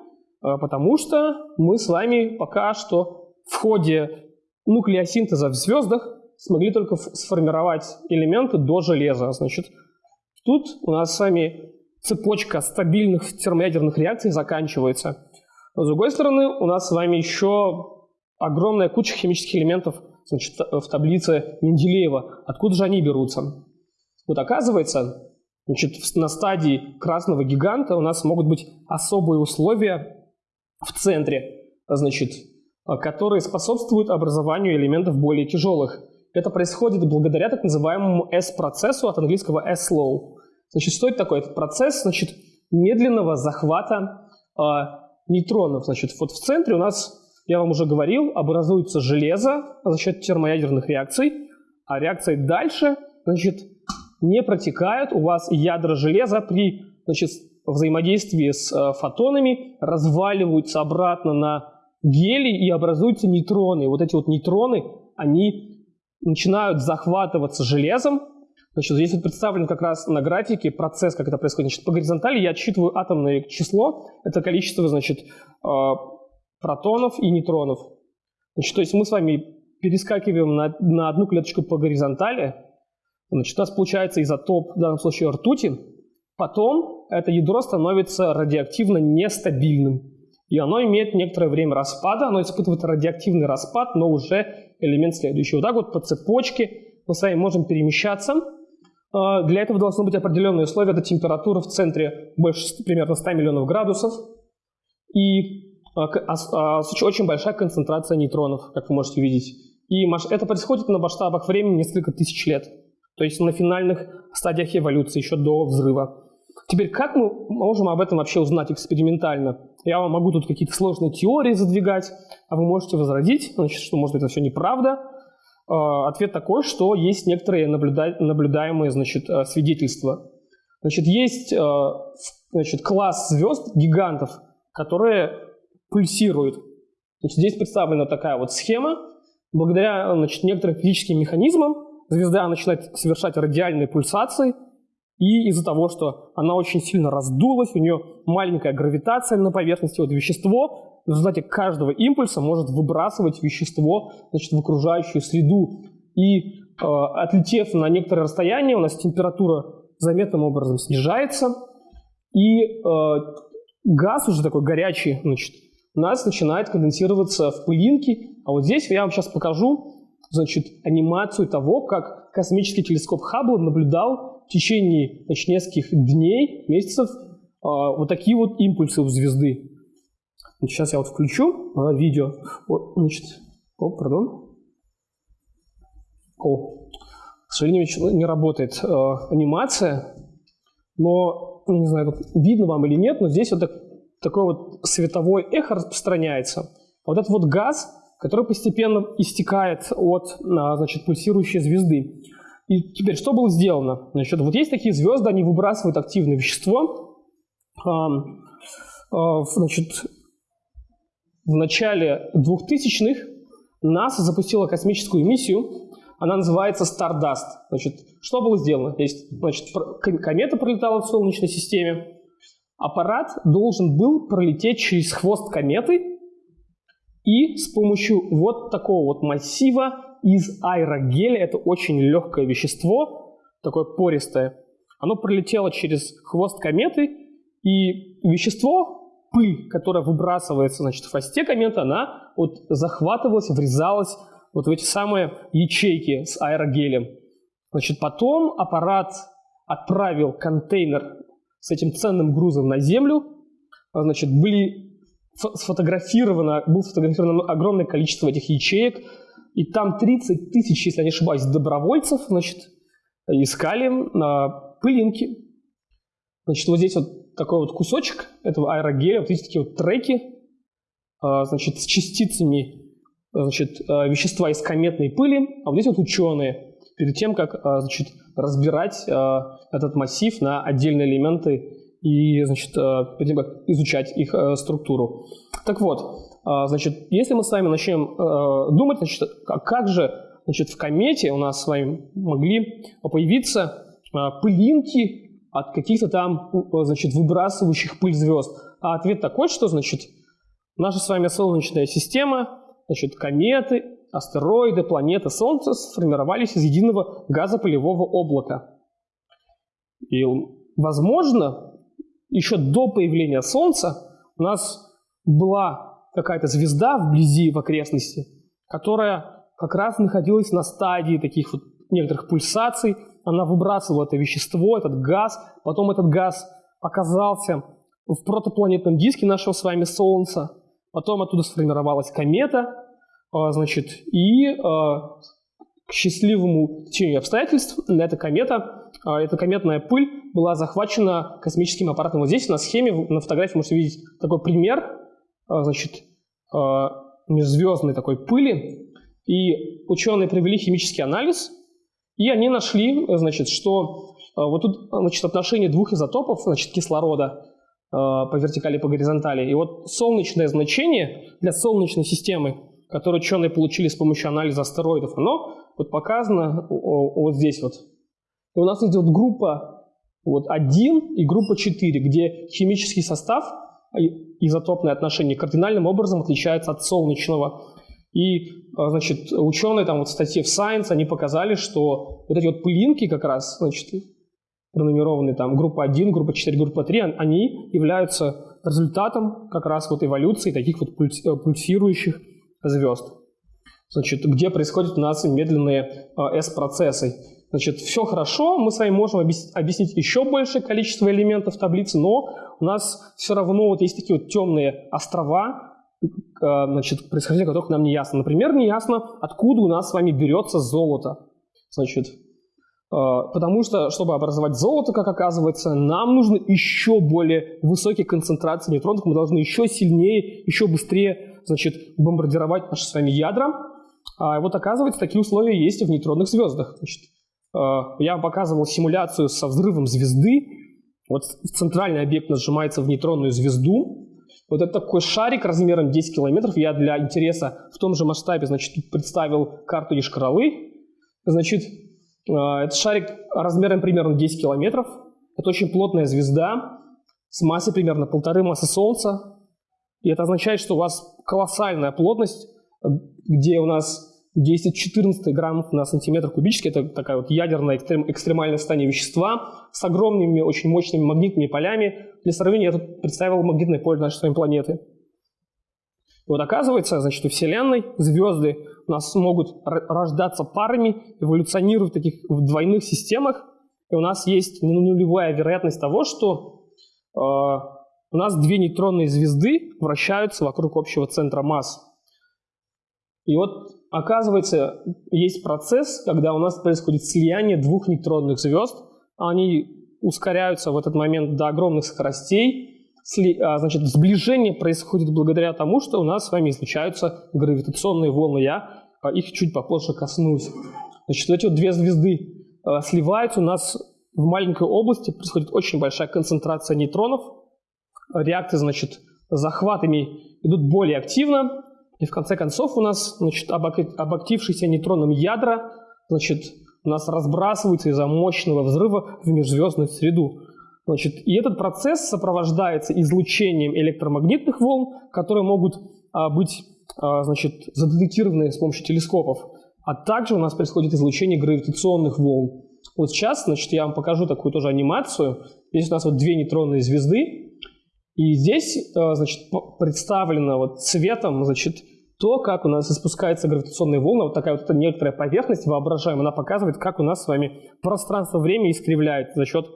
[SPEAKER 1] потому что мы с вами пока что в ходе нуклеосинтеза в звездах смогли только сформировать элементы до железа. Значит, тут у нас с вами цепочка стабильных термоядерных реакций заканчивается. Но с другой стороны, у нас с вами еще огромная куча химических элементов значит, в таблице Менделеева. Откуда же они берутся? Вот оказывается, Значит, на стадии красного гиганта у нас могут быть особые условия в центре, значит, а, которые способствуют образованию элементов более тяжелых. Это происходит благодаря так называемому S-процессу от английского S-slow. Значит, что это такое? Это процесс значит, медленного захвата э, нейтронов. Значит, вот в центре у нас, я вам уже говорил, образуется железо за счет термоядерных реакций, а реакции дальше значит, не протекают, у вас ядра железа при значит, взаимодействии с э, фотонами разваливаются обратно на гелий и образуются нейтроны. Вот эти вот нейтроны, они начинают захватываться железом. Значит, здесь вот представлен как раз на графике процесс, как это происходит. Значит, по горизонтали я отсчитываю атомное число, это количество, значит, э, протонов и нейтронов. Значит, то есть мы с вами перескакиваем на, на одну клеточку по горизонтали, Значит, у нас получается изотоп, в данном случае ртути. Потом это ядро становится радиоактивно нестабильным. И оно имеет некоторое время распада, оно испытывает радиоактивный распад, но уже элемент следующий. Вот так вот по цепочке мы с вами можем перемещаться. А, для этого должны быть определенные условия. Это температура в центре больше примерно 100 миллионов градусов. И а, а, очень большая концентрация нейтронов, как вы можете видеть. И это происходит на масштабах времени несколько тысяч лет то есть на финальных стадиях эволюции, еще до взрыва. Теперь, как мы можем об этом вообще узнать экспериментально? Я вам могу тут какие-то сложные теории задвигать, а вы можете возразить, значит, что, может это все неправда. А, ответ такой, что есть некоторые наблюда... наблюдаемые значит, э, свидетельства. Значит, есть э, значит, класс звезд, гигантов, которые пульсируют. Значит, здесь представлена такая вот схема. Благодаря значит, некоторым физическим механизмам звезда начинает совершать радиальные пульсации, и из-за того, что она очень сильно раздулась, у нее маленькая гравитация на поверхности, вот вещество в результате каждого импульса может выбрасывать вещество значит, в окружающую среду. И э, отлетев на некоторое расстояние, у нас температура заметным образом снижается, и э, газ уже такой горячий, значит, у нас начинает конденсироваться в пылинки. А вот здесь я вам сейчас покажу значит, анимацию того, как космический телескоп Хаббл наблюдал в течение значит, нескольких дней, месяцев э, вот такие вот импульсы у звезды. Значит, сейчас я вот включу э, видео. Вот, значит, о, пардон. О, к сожалению, не работает э, анимация, но, ну, не знаю, видно вам или нет, но здесь вот так, такое вот световое эхо распространяется. Вот этот вот газ который постепенно истекает от а, значит, пульсирующей звезды. И теперь, что было сделано? Значит, вот есть такие звезды, они выбрасывают активное вещество. значит, в начале 2000-х НАСА запустила космическую миссию, она называется Stardust. Значит, что было сделано? Есть, значит, комета пролетала в Солнечной системе, аппарат должен был пролететь через хвост кометы и с помощью вот такого вот массива из аэрогеля, это очень легкое вещество, такое пористое, оно пролетело через хвост кометы, и вещество пыль, которая выбрасывается значит, в хвосте комета, она вот захватывалась, врезалась вот в эти самые ячейки с аэрогелем. Значит, потом аппарат отправил контейнер с этим ценным грузом на Землю. Значит, были сфотографировано, было сфотографировано огромное количество этих ячеек, и там 30 тысяч, если я не ошибаюсь, добровольцев, значит, искали на пылинки. Значит, вот здесь вот такой вот кусочек этого аэрогеля, вот видите, такие вот треки, а, значит, с частицами значит, а, вещества из кометной пыли, а вот здесь вот ученые, перед тем, как а, значит, разбирать этот массив на отдельные элементы и значит, перед тем, как изучать их структуру. Так вот, значит, если мы с вами начнем думать, значит, как же значит, в комете у нас с вами могли появиться пылинки от каких-то там, значит, выбрасывающих пыль звезд. А ответ такой, что, значит, наша с вами Солнечная система, значит, кометы, астероиды, планеты, Солнце сформировались из единого газопылевого облака. И, возможно, еще до появления Солнца у нас была какая-то звезда вблизи, в окрестности, которая как раз находилась на стадии таких вот некоторых пульсаций, она выбрасывала это вещество, этот газ, потом этот газ оказался в протопланетном диске нашего с вами Солнца, потом оттуда сформировалась комета, а, значит, и а, к счастливому течению обстоятельств эта комета, а, эта кометная пыль была захвачена космическим аппаратом. Вот здесь на схеме, на фотографии можете видеть такой пример, значит, межзвездной такой пыли. И ученые провели химический анализ и они нашли, значит, что э, вот тут значит, отношение двух изотопов, значит, кислорода по вертикали и по горизонтали. И вот солнечное значение для солнечной системы, которое ученые получили с помощью анализа астероидов, оно вот показано вот здесь вот. И у нас идет группа вот 1 и группа 4, где химический состав, изотопное отношение кардинальным образом отличается от солнечного. И, а, значит, ученые там вот в статье в Science, они показали, что вот эти вот пылинки как раз, значит, пронумерованные там группа 1, группа 4, группа 3, они являются результатом как раз вот эволюции таких вот э, пульсирующих звезд. Значит, где происходят у нас медленные а, S-процессы. Значит, все хорошо, мы с вами можем объяснить еще большее количество элементов таблицы, но у нас все равно вот есть такие вот темные острова, Э, значит, происхождение которых нам не ясно. Например, не ясно, откуда у нас с вами берется золото. Значит, э, потому что, чтобы образовать золото, как оказывается, нам нужно еще более высокие концентрации нейтронов, мы должны еще сильнее, еще быстрее значит, бомбардировать наши с вами ядра. А вот оказывается, такие условия есть в нейтронных звездах. Значит, э, я показывал симуляцию со взрывом звезды. Вот центральный объект нажимается в нейтронную звезду, вот это такой шарик размером 10 километров. Я для интереса в том же масштабе, значит, представил карту Ешкаралы. Значит, э, этот шарик размером примерно 10 километров. Это очень плотная звезда с массой примерно полторы массы Солнца. И это означает, что у вас колоссальная плотность, где у нас 10-14 граммов на сантиметр кубический. Это такая вот ядерная экстрем, экстремальное состояние вещества с огромными, очень мощными магнитными полями. Для сравнения я тут представил магнитное поле нашей с вами планеты. И вот оказывается, значит, у Вселенной звезды у нас могут рождаться парами, эволюционировать в таких в двойных системах. И у нас есть нулевая вероятность того, что э, у нас две нейтронные звезды вращаются вокруг общего центра масс. И вот оказывается, есть процесс, когда у нас происходит слияние двух нейтронных звезд. Они ускоряются в этот момент до огромных скоростей. А, значит, сближение происходит благодаря тому, что у нас с вами излучаются гравитационные волны. Я а, их чуть попозже коснусь. Значит, эти вот две звезды а, сливаются. У нас в маленькой области происходит очень большая концентрация нейтронов. реакции, значит, захватами идут более активно, и в конце концов у нас, значит, обактившиеся нейтронным ядра, значит, у нас разбрасываются из-за мощного взрыва в межзвездную среду. Значит, и этот процесс сопровождается излучением электромагнитных волн, которые могут а, быть а, значит, задетектированы с помощью телескопов. А также у нас происходит излучение гравитационных волн. Вот сейчас, значит, я вам покажу такую тоже анимацию. Здесь у нас вот две нейтронные звезды, и здесь, а, значит, представлено вот цветом, значит, то, как у нас испускается гравитационная волна, вот такая вот эта некоторая поверхность воображаемая, она показывает, как у нас с вами пространство-время искривляет за счет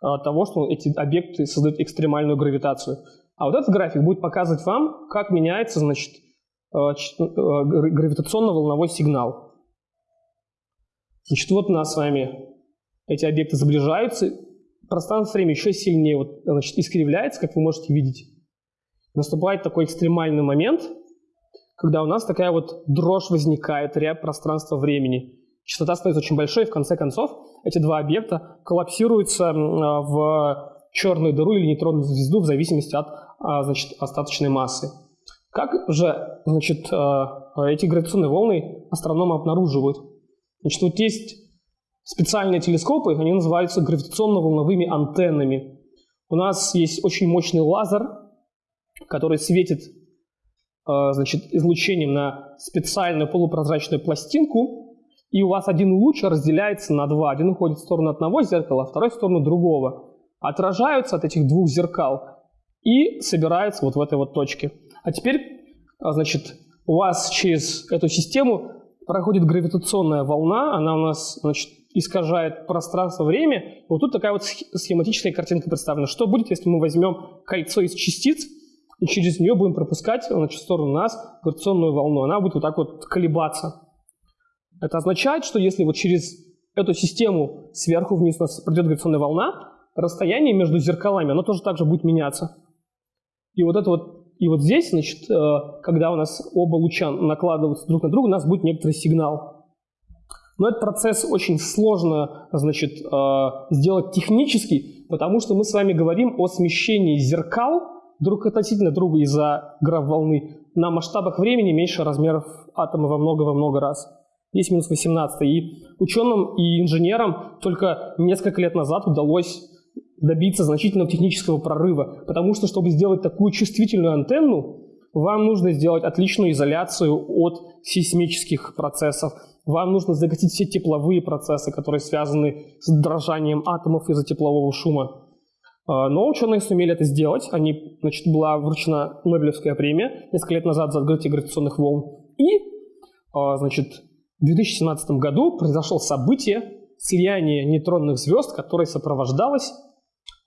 [SPEAKER 1] а, того, что эти объекты создают экстремальную гравитацию. А вот этот график будет показывать вам, как меняется значит, а, гравитационно-волновой сигнал. Значит, вот у нас с вами эти объекты сближаются, пространство-время еще сильнее вот, значит, искривляется, как вы можете видеть. Наступает такой экстремальный момент, когда у нас такая вот дрожь возникает, ряд пространства-времени. Частота становится очень большой, и в конце концов эти два объекта коллапсируются а, в черную дыру или нейтронную звезду в зависимости от а, значит, остаточной массы. Как же значит, а, эти гравитационные волны астрономы обнаруживают? Значит, вот есть специальные телескопы, они называются гравитационно-волновыми антеннами. У нас есть очень мощный лазер, который светит значит, излучением на специальную полупрозрачную пластинку, и у вас один луч разделяется на два. Один уходит в сторону одного зеркала, а второй в сторону другого. Отражаются от этих двух зеркал и собираются вот в этой вот точке. А теперь, а, значит, у вас через эту систему проходит гравитационная волна, она у нас, значит, искажает пространство-время. Вот тут такая вот схематическая картинка представлена. Что будет, если мы возьмем кольцо из частиц и через нее будем пропускать значит, в сторону нас гравитационную волну? Она будет вот так вот колебаться. Это означает, что если вот через эту систему сверху вниз у нас пройдет гравитационная волна, расстояние между зеркалами, оно тоже также будет меняться. И вот это вот, и вот здесь, значит, э, когда у нас оба луча накладываются друг на друга, у нас будет некоторый сигнал. Но этот процесс очень сложно, значит, э, сделать технически, потому что мы с вами говорим о смещении зеркал друг относительно друга из-за граф волны на масштабах времени меньше размеров атома во много-во много раз. 10 минус 18. И ученым и инженерам только несколько лет назад удалось добиться значительного технического прорыва, потому что, чтобы сделать такую чувствительную антенну, вам нужно сделать отличную изоляцию от сейсмических процессов, вам нужно загасить все тепловые процессы, которые связаны с дрожанием атомов из-за теплового шума. А, но ученые сумели это сделать. Они, значит, была вручена Нобелевская премия несколько лет назад за открытие гравитационных волн. И, а, значит, в 2017 году произошло событие слияния нейтронных звезд, которое сопровождалось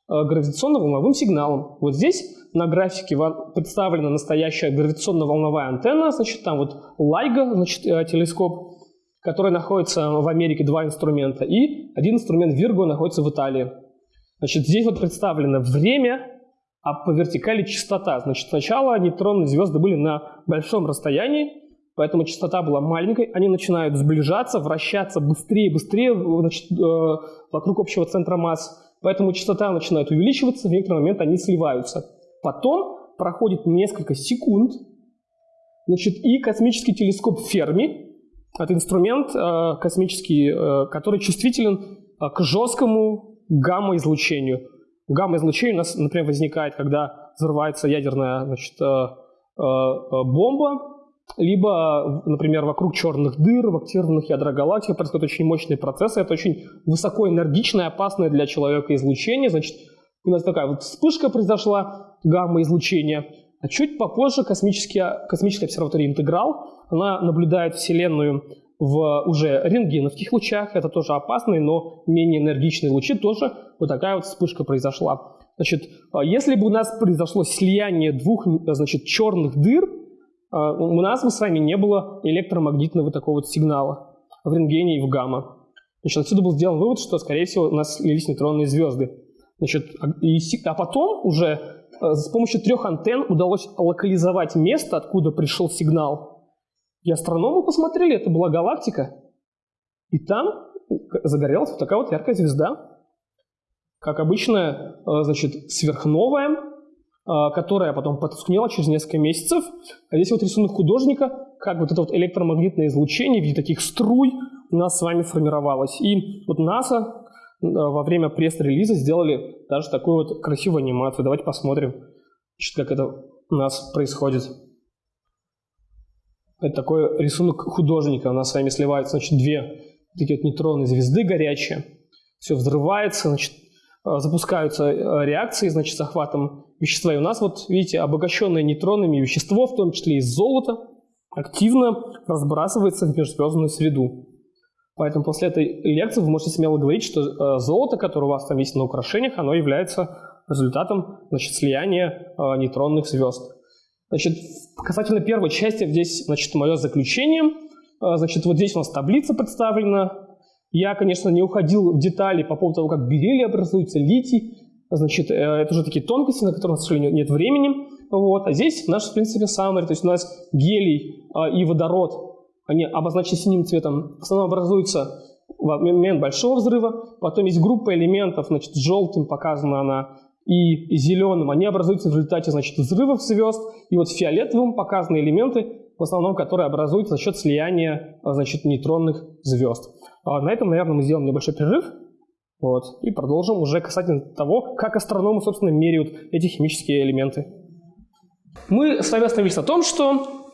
[SPEAKER 1] э, гравитационно-волновым сигналом. Вот здесь на графике представлена настоящая гравитационно-волновая антенна, значит, там вот LIGO, значит, э, телескоп, который находится в Америке, два инструмента, и один инструмент Virgo находится в Италии. Значит, здесь вот представлено время, а по вертикали частота. Значит, сначала нейтронные звезды были на большом расстоянии, поэтому частота была маленькой, они начинают сближаться, вращаться быстрее и быстрее значит, э, вокруг общего центра масс, поэтому частота начинает увеличиваться, в некоторый момент они сливаются. Потом проходит несколько секунд, значит, и космический телескоп Ферми, это инструмент э, космический, э, который чувствителен к жесткому гамма-излучению. Гамма-излучение у нас, например, возникает, когда взрывается ядерная значит, бомба, либо, например, вокруг черных дыр, в активных ядрах галактики происходят очень мощные процессы. Это очень высокоэнергичное, опасное для человека излучение. Значит, у нас такая вот вспышка произошла, гамма-излучения. А чуть попозже космическая, космическая обсерватория «Интеграл», она наблюдает Вселенную в уже рентгеновских лучах. Это тоже опасные, но менее энергичные лучи. Тоже вот такая вот вспышка произошла. Значит, а если бы у нас произошло слияние двух значит, черных дыр, а, у нас бы с вами не было электромагнитного такого вот сигнала в рентгене и в гамма. Значит, отсюда был сделан вывод, что, скорее всего, у нас слились нейтронные звезды. Значит, а, а потом уже с помощью трех антенн удалось локализовать место, откуда пришел сигнал. И астрономы посмотрели, это была галактика. И там загорелась вот такая вот яркая звезда. Как обычно, э, значит, сверхновая, а, которая потом потускнела через несколько месяцев. А здесь вот рисунок художника, как вот это вот электромагнитное излучение в виде таких струй у нас с вами формировалось. И вот НАСА во время пресс-релиза сделали даже такую вот красивую анимацию. Давайте посмотрим, как это у нас происходит. Это такой рисунок художника. У нас с вами сливаются, значит, две такие вот нейтронные звезды горячие. Все взрывается, значит, запускаются реакции, значит, захватом вещества. И у нас вот, видите, обогащенное нейтронами вещество, в том числе из золота, активно разбрасывается в межзвездную среду. Поэтому после этой лекции вы можете смело говорить, что э, золото, которое у вас там есть на украшениях, оно является результатом значит, слияния э, нейтронных звезд. Значит, касательно первой части, здесь значит, мое заключение. Э, значит, вот здесь у нас таблица представлена. Я, конечно, не уходил в детали по поводу того, как бериллий образуется, литий. Значит, это уже такие тонкости, на которые, к сожалению, нет времени. Вот. А здесь наш, в принципе, summary, то есть у нас гелий и водород, они обозначены синим цветом, в основном образуются в момент большого взрыва, потом есть группа элементов, значит, желтым показана она, и зеленым, они образуются в результате, значит, взрывов звезд, и вот фиолетовым показаны элементы, в основном, которые образуются за счет слияния, а, значит, нейтронных звезд. А на этом, наверное, мы сделаем небольшой перерыв. Вот. И продолжим уже касательно того, как астрономы, собственно, меряют эти химические элементы. Мы с вами остановились на том, что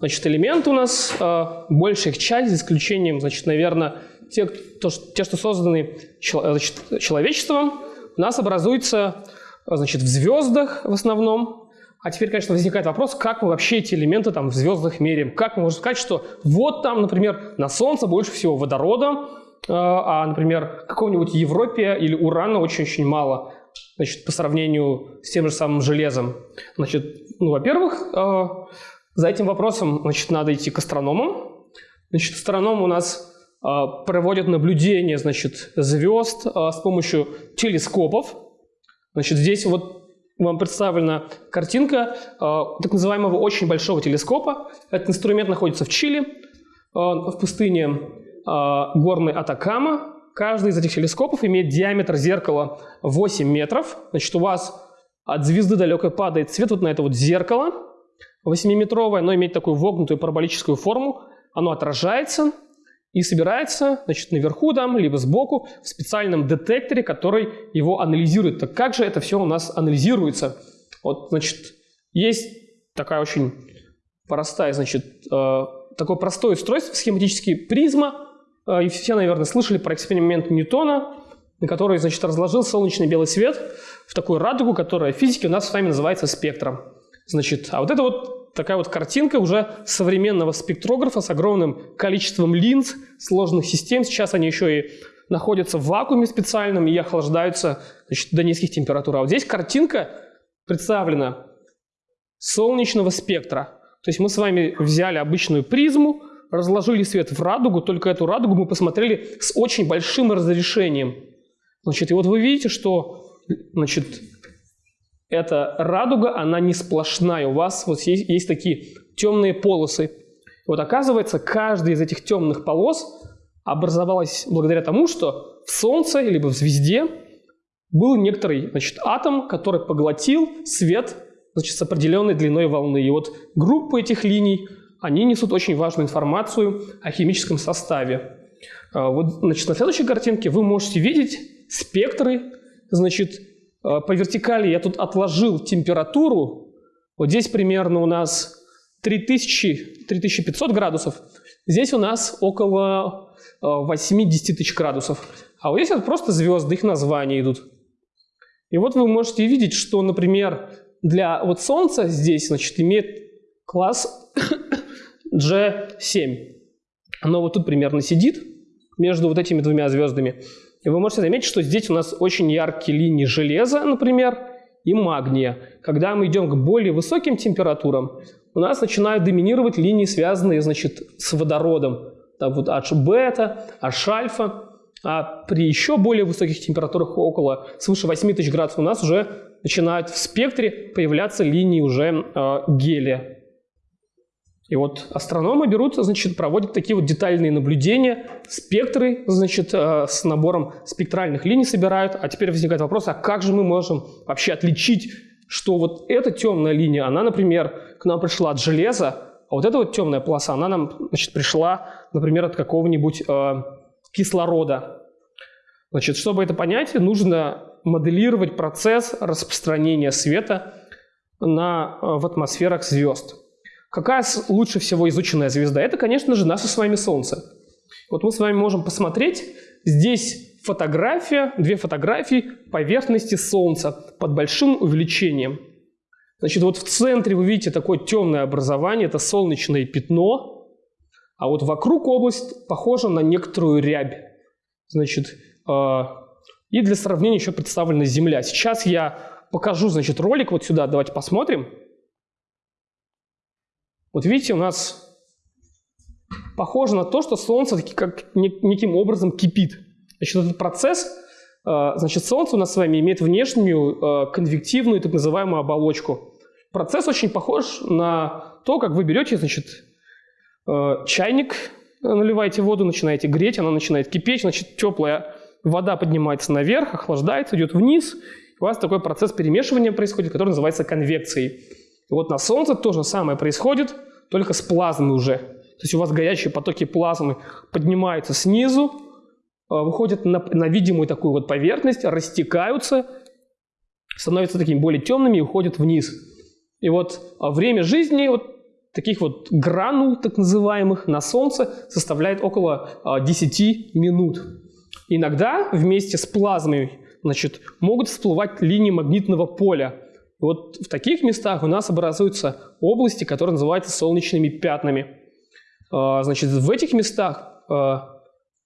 [SPEAKER 1] значит, элементы у нас, э, большая их часть, за исключением, значит, наверное, те, то, те что созданы значит, человечеством, у нас образуются значит, в звездах в основном. А теперь, конечно, возникает вопрос, как мы вообще эти элементы там в звездах меряем. Как мы можем сказать, что вот там, например, на Солнце больше всего водорода, Э, а, например, какого-нибудь Европе или урана очень-очень мало, значит, по сравнению с тем же самым железом. Значит, ну, во-первых, э, за этим вопросом, значит, надо идти к астрономам. Значит, астрономы у нас э, проводят наблюдение, значит, звезд с помощью телескопов. Значит, здесь вот вам представлена картинка так называемого очень большого телескопа. Этот инструмент находится в Чили, в пустыне а, горный Атакама. Каждый из этих телескопов имеет диаметр зеркала 8 метров. Значит, у вас от звезды далекой падает свет вот на это вот зеркало 8-метровое. Оно имеет такую вогнутую параболическую форму. Оно отражается и собирается значит, наверху там, либо сбоку в специальном детекторе, который его анализирует. Так как же это все у нас анализируется? Вот, значит, есть такая очень простая, значит, э, такое простое устройство, схематический призма, а, и все, наверное, слышали про эксперимент Ньютона, который, значит, разложил солнечный белый свет в такую радугу, которая в физике у нас с вами называется спектром. Значит, а вот это вот такая вот картинка уже современного спектрографа с огромным количеством линз, сложных систем. Сейчас они еще и находятся в вакууме специальном и охлаждаются значит, до низких температур. А вот здесь картинка представлена солнечного спектра. То есть мы с вами взяли обычную призму, разложили свет в радугу, только эту радугу мы посмотрели с очень большим разрешением. Значит, и вот вы видите, что значит, эта радуга, она не сплошная. У вас вот есть, есть такие темные полосы. Вот оказывается, каждая из этих темных полос образовалась благодаря тому, что в Солнце либо в звезде был некоторый значит, атом, который поглотил свет значит, с определенной длиной волны. И вот группа этих линий – они несут очень важную информацию о химическом составе. А, вот, значит, на следующей картинке вы можете видеть спектры. Значит, по вертикали я тут отложил температуру. Вот здесь примерно у нас 3000-3500 градусов. Здесь у нас около 80 а, тысяч градусов. А вот здесь вот просто звезды, их названия идут. И вот вы можете видеть, что, например, для вот Солнца здесь, значит, имеет класс G7. Оно вот тут примерно сидит между вот этими двумя звездами. И вы можете заметить, что здесь у нас очень яркие линии железа, например, и магния. Когда мы идем к более высоким температурам, у нас начинают доминировать линии, связанные значит, с водородом. Так вот H-бета, H-альфа. А при еще более высоких температурах, около свыше 8000 градусов, у нас уже начинают в спектре появляться линии уже э, гелия. И вот астрономы берут, значит, проводят такие вот детальные наблюдения, спектры, значит, э, с набором спектральных линий собирают. А теперь возникает вопрос, а как же мы можем вообще отличить что вот эта темная линия, она, например, к нам пришла от железа, а вот эта вот темная полоса, она нам значит, пришла, например, от какого-нибудь э, кислорода. Значит, чтобы это понять, нужно моделировать процесс распространения света на, э, в атмосферах звезд. Какая лучше всего изученная звезда? Это, конечно же, наше с вами Солнце. Вот мы с вами можем посмотреть, здесь фотография, две фотографии поверхности Солнца под большим увеличением. Значит, вот в центре вы видите такое темное образование, это солнечное пятно, а вот вокруг область похожа на некоторую рябь. Значит, э, и для сравнения еще представлена Земля. Сейчас я покажу, значит, ролик вот сюда, давайте посмотрим. Вот видите, у нас похоже на то, что Солнце как неким образом кипит. Значит, этот процесс, э, значит, Солнце у нас с вами имеет внешнюю э, конвективную так называемую оболочку. Процесс очень похож на то, как вы берете, значит, э, чайник, наливаете воду, начинаете греть, она начинает кипеть, значит, теплая вода поднимается наверх, охлаждается, идет вниз, у вас такой процесс перемешивания происходит, который называется конвекцией. И вот на Солнце то же самое происходит, только с плазмой уже. То есть у вас горячие потоки плазмы поднимаются снизу, а, выходят на, на видимую такую вот поверхность, растекаются, становятся такими более темными и уходят вниз. И вот а, время жизни вот таких вот гранул, так называемых, на Солнце составляет около 10 а, минут. Иногда вместе с плазмой значит, могут всплывать линии магнитного поля. И вот в таких местах у нас образуются области, которые называются солнечными пятнами. А, значит, в этих местах а,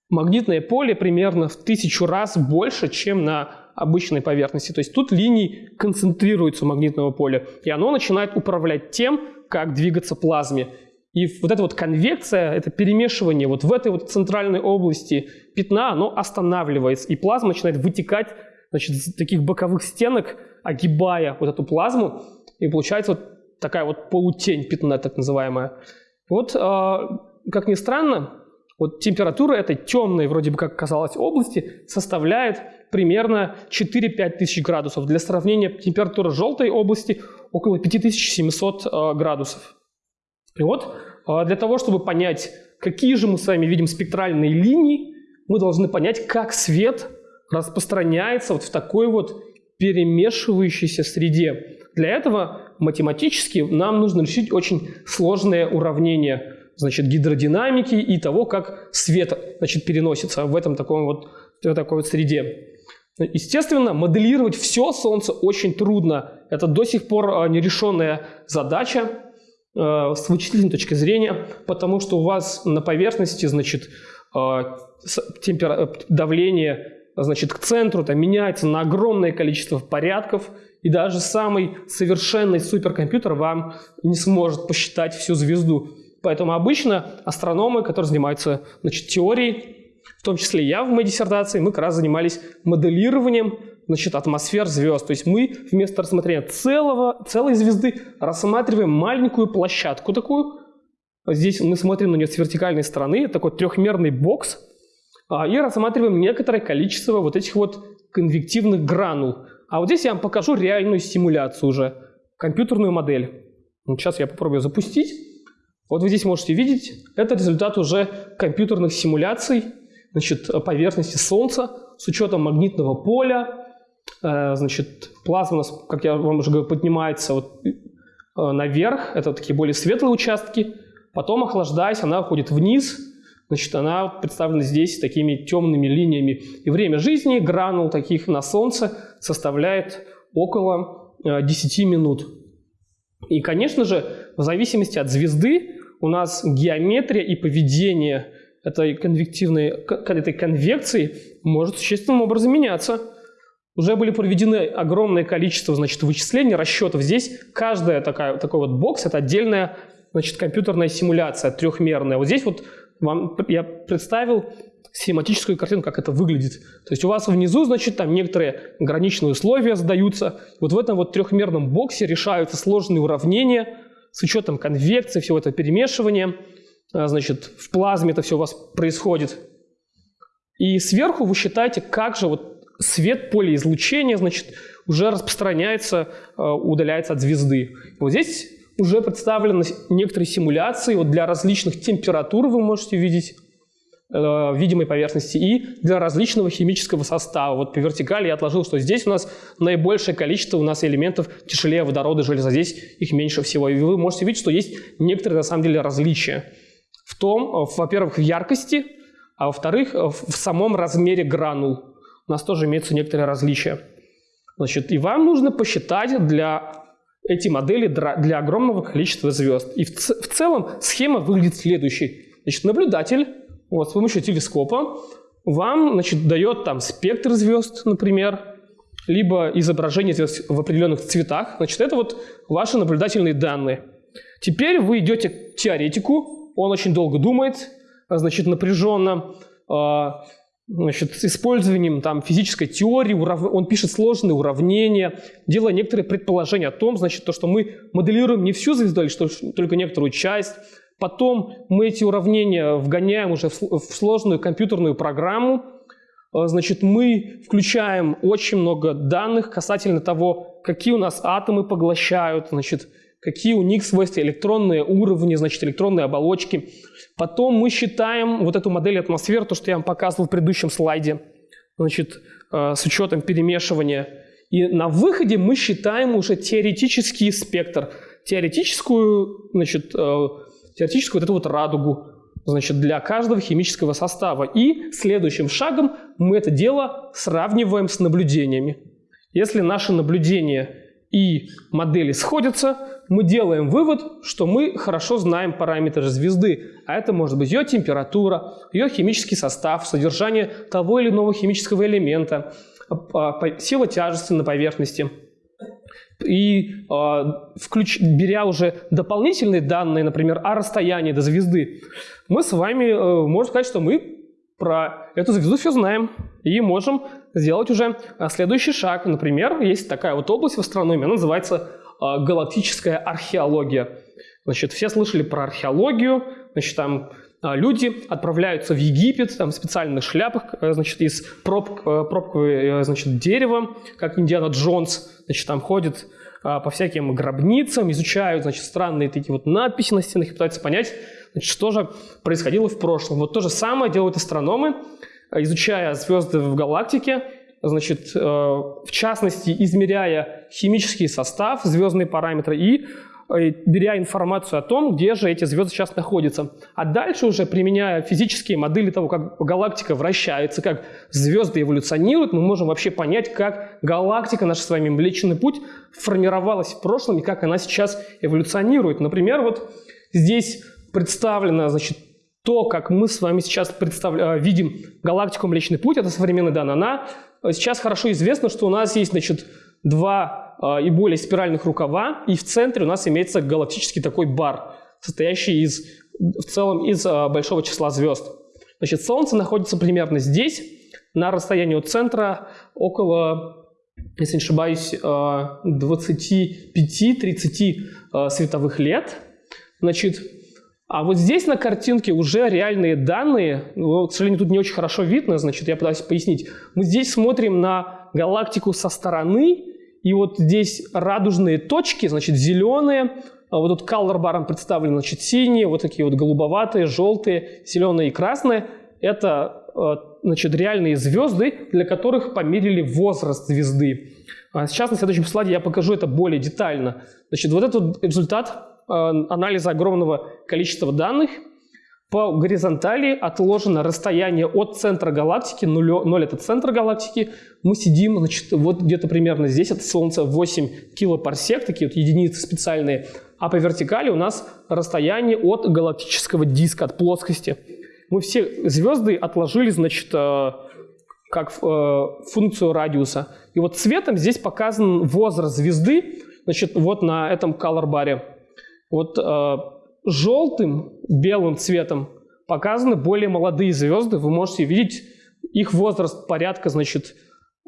[SPEAKER 1] магнитное поле примерно в тысячу раз больше, чем на обычной поверхности. То есть тут линии концентрируются магнитного поля, и оно начинает управлять тем, как двигаться плазме. И вот эта вот конвекция, это перемешивание вот в этой вот центральной области пятна, оно останавливается, и плазма начинает вытекать значит, из таких боковых стенок, огибая вот эту плазму, и получается вот такая вот полутень пятна, так называемая. Вот, э, как ни странно, вот температура этой темной, вроде бы как казалось, области составляет примерно 4-5 тысяч градусов. Для сравнения, температура желтой области около 5700 э, градусов. И вот а, для того, чтобы понять, какие же мы с вами видим спектральные линии, мы должны понять, как свет распространяется вот в такой вот перемешивающейся среде. Для этого математически нам нужно решить очень сложное уравнение значит, гидродинамики и того, как свет значит, переносится в этом таком вот, в такой вот среде. Естественно, моделировать все Солнце очень трудно. Это до сих пор а, нерешенная задача. Э, с вычислительной точки зрения, потому что у вас на поверхности, значит, э, темпера... давление значит, к центру там, меняется на огромное количество порядков, и даже самый совершенный суперкомпьютер вам не сможет посчитать всю звезду. Поэтому обычно астрономы, которые занимаются значит, теорией, в том числе я в моей диссертации, мы как раз занимались моделированием значит, атмосфер звезд. То есть мы вместо рассмотрения целого, целой звезды рассматриваем маленькую площадку такую. Здесь мы смотрим на нее с вертикальной стороны, такой трехмерный бокс, и рассматриваем некоторое количество вот этих вот конвективных гранул. А вот здесь я вам покажу реальную симуляцию уже, компьютерную модель. Сейчас я попробую запустить. Вот вы здесь можете видеть, это результат уже компьютерных симуляций значит, поверхности Солнца с учетом магнитного поля, Э, значит, плазма, как я вам уже говорил, поднимается вот э, наверх, это такие более светлые участки, потом, охлаждаясь, она уходит вниз, значит, она представлена здесь такими темными линиями. И время жизни гранул таких на Солнце составляет около 10 э, минут. И, конечно же, в зависимости от звезды у нас геометрия и поведение этой конвективной, этой конвекции может существенным образом меняться. Уже были проведены огромное количество значит, вычислений, расчетов. Здесь каждая такая, такой вот бокс – это отдельная значит, компьютерная симуляция трехмерная. Вот здесь вот вам я представил схематическую картину, как это выглядит. То есть у вас внизу, значит, там некоторые граничные условия задаются. Вот в этом вот трехмерном боксе решаются сложные уравнения с учетом конвекции, всего этого перемешивания. А, значит, в плазме это все у вас происходит. И сверху вы считаете, как же вот свет, поле излучения, значит, уже распространяется, э, удаляется от звезды. Вот здесь уже представлены некоторые симуляции вот для различных температур, вы можете видеть, э, видимой поверхности и для различного химического состава. Вот по вертикали я отложил, что здесь у нас наибольшее количество у нас элементов тяжелее водорода, железа. Здесь их меньше всего. И вы можете видеть, что есть некоторые на самом деле различия. В том, во-первых, в яркости, а во-вторых, в самом размере гранул. У нас тоже имеются некоторые различия. Значит, и вам нужно посчитать для эти модели для огромного количества звезд. И в, в целом схема выглядит следующей. Значит, наблюдатель вот, с помощью телескопа вам значит, дает там спектр звезд, например, либо изображение звезд в определенных цветах. Значит, это вот ваши наблюдательные данные. Теперь вы идете к теоретику, он очень долго думает, значит, напряженно, а, значит, с использованием там, физической теории, урав... он пишет сложные уравнения, делая некоторые предположения о том, значит, то, что мы моделируем не всю звезду, а лишь только некоторую часть. Потом мы эти уравнения вгоняем уже в сложную компьютерную программу, а, значит, мы включаем очень много данных касательно того, какие у нас атомы поглощают, значит, какие у них свойства, электронные уровни, значит, электронные оболочки. Потом мы считаем вот эту модель атмосферы, то, что я вам показывал в предыдущем слайде, значит, э, с учетом перемешивания. И на выходе мы считаем уже теоретический спектр, теоретическую, значит, э, теоретическую вот эту вот радугу, значит, для каждого химического состава. И следующим шагом мы это дело сравниваем с наблюдениями. Если наши наблюдения и модели сходятся, мы делаем вывод, что мы хорошо знаем параметры звезды, а это может быть ее температура, ее химический состав, содержание того или иного химического элемента, а, сила тяжести на поверхности. И э, включ, беря уже дополнительные данные, например, о расстоянии до звезды, мы с вами э, можем сказать, что мы про эту звезду все знаем и можем сделать уже а, следующий шаг. Например, есть такая вот область в астрономии, она называется а, галактическая археология. Значит, все слышали про археологию, значит, там а, люди отправляются в Египет, там в специальных шляпах, э, значит, из проб, э, пробкового э, значит, дерева, как Индиана Джонс, значит, там ходит по всяким гробницам, изучают, значит, странные такие вот надписи на стенах и пытаются понять, значит, что же происходило в прошлом. Вот то же самое делают астрономы, изучая звезды в галактике, значит, э, в частности, измеряя химический состав, звездные параметры и э, беря информацию о том, где же эти звезды сейчас находятся. А дальше уже применяя физические модели того, как галактика вращается, как звезды эволюционируют, мы можем вообще понять, как галактика, наш с вами Млечный Путь, формировалась в прошлом и как она сейчас эволюционирует. Например, вот здесь представлено, значит, то, как мы с вами сейчас представля... Э, видим галактику Млечный Путь, это современная данная, она сейчас хорошо известно, что у нас есть, значит, два э, и более спиральных рукава, и в центре у нас имеется галактический такой бар, состоящий из, в целом из э, большого числа звезд. Значит, Солнце находится примерно здесь, на расстоянии от центра около, если не ошибаюсь, 25-30 световых лет. Значит, а вот здесь на картинке уже реальные данные, ну, к сожалению, тут не очень хорошо видно, значит, я пытаюсь пояснить. Мы здесь смотрим на галактику со стороны, и вот здесь радужные точки, значит, зеленые, а вот тут color баром представлены, значит, синие, вот такие вот голубоватые, желтые, зеленые и красные. Это, э, значит, реальные звезды, для которых померили возраст звезды. А сейчас на следующем слайде я покажу это более детально. Значит, вот этот результат анализа огромного количества данных. По горизонтали отложено расстояние от центра галактики, 0, 0 это центр галактики. Мы сидим, значит, вот где-то примерно здесь, от Солнца 8 килопарсек, такие вот единицы специальные. А по вертикали у нас расстояние от галактического диска, от плоскости. Мы все звезды отложили, значит, э, как э, функцию радиуса. И вот цветом здесь показан возраст звезды, значит, вот на этом color баре. Вот э, желтым, белым цветом показаны более молодые звезды. Вы можете видеть их возраст порядка, значит,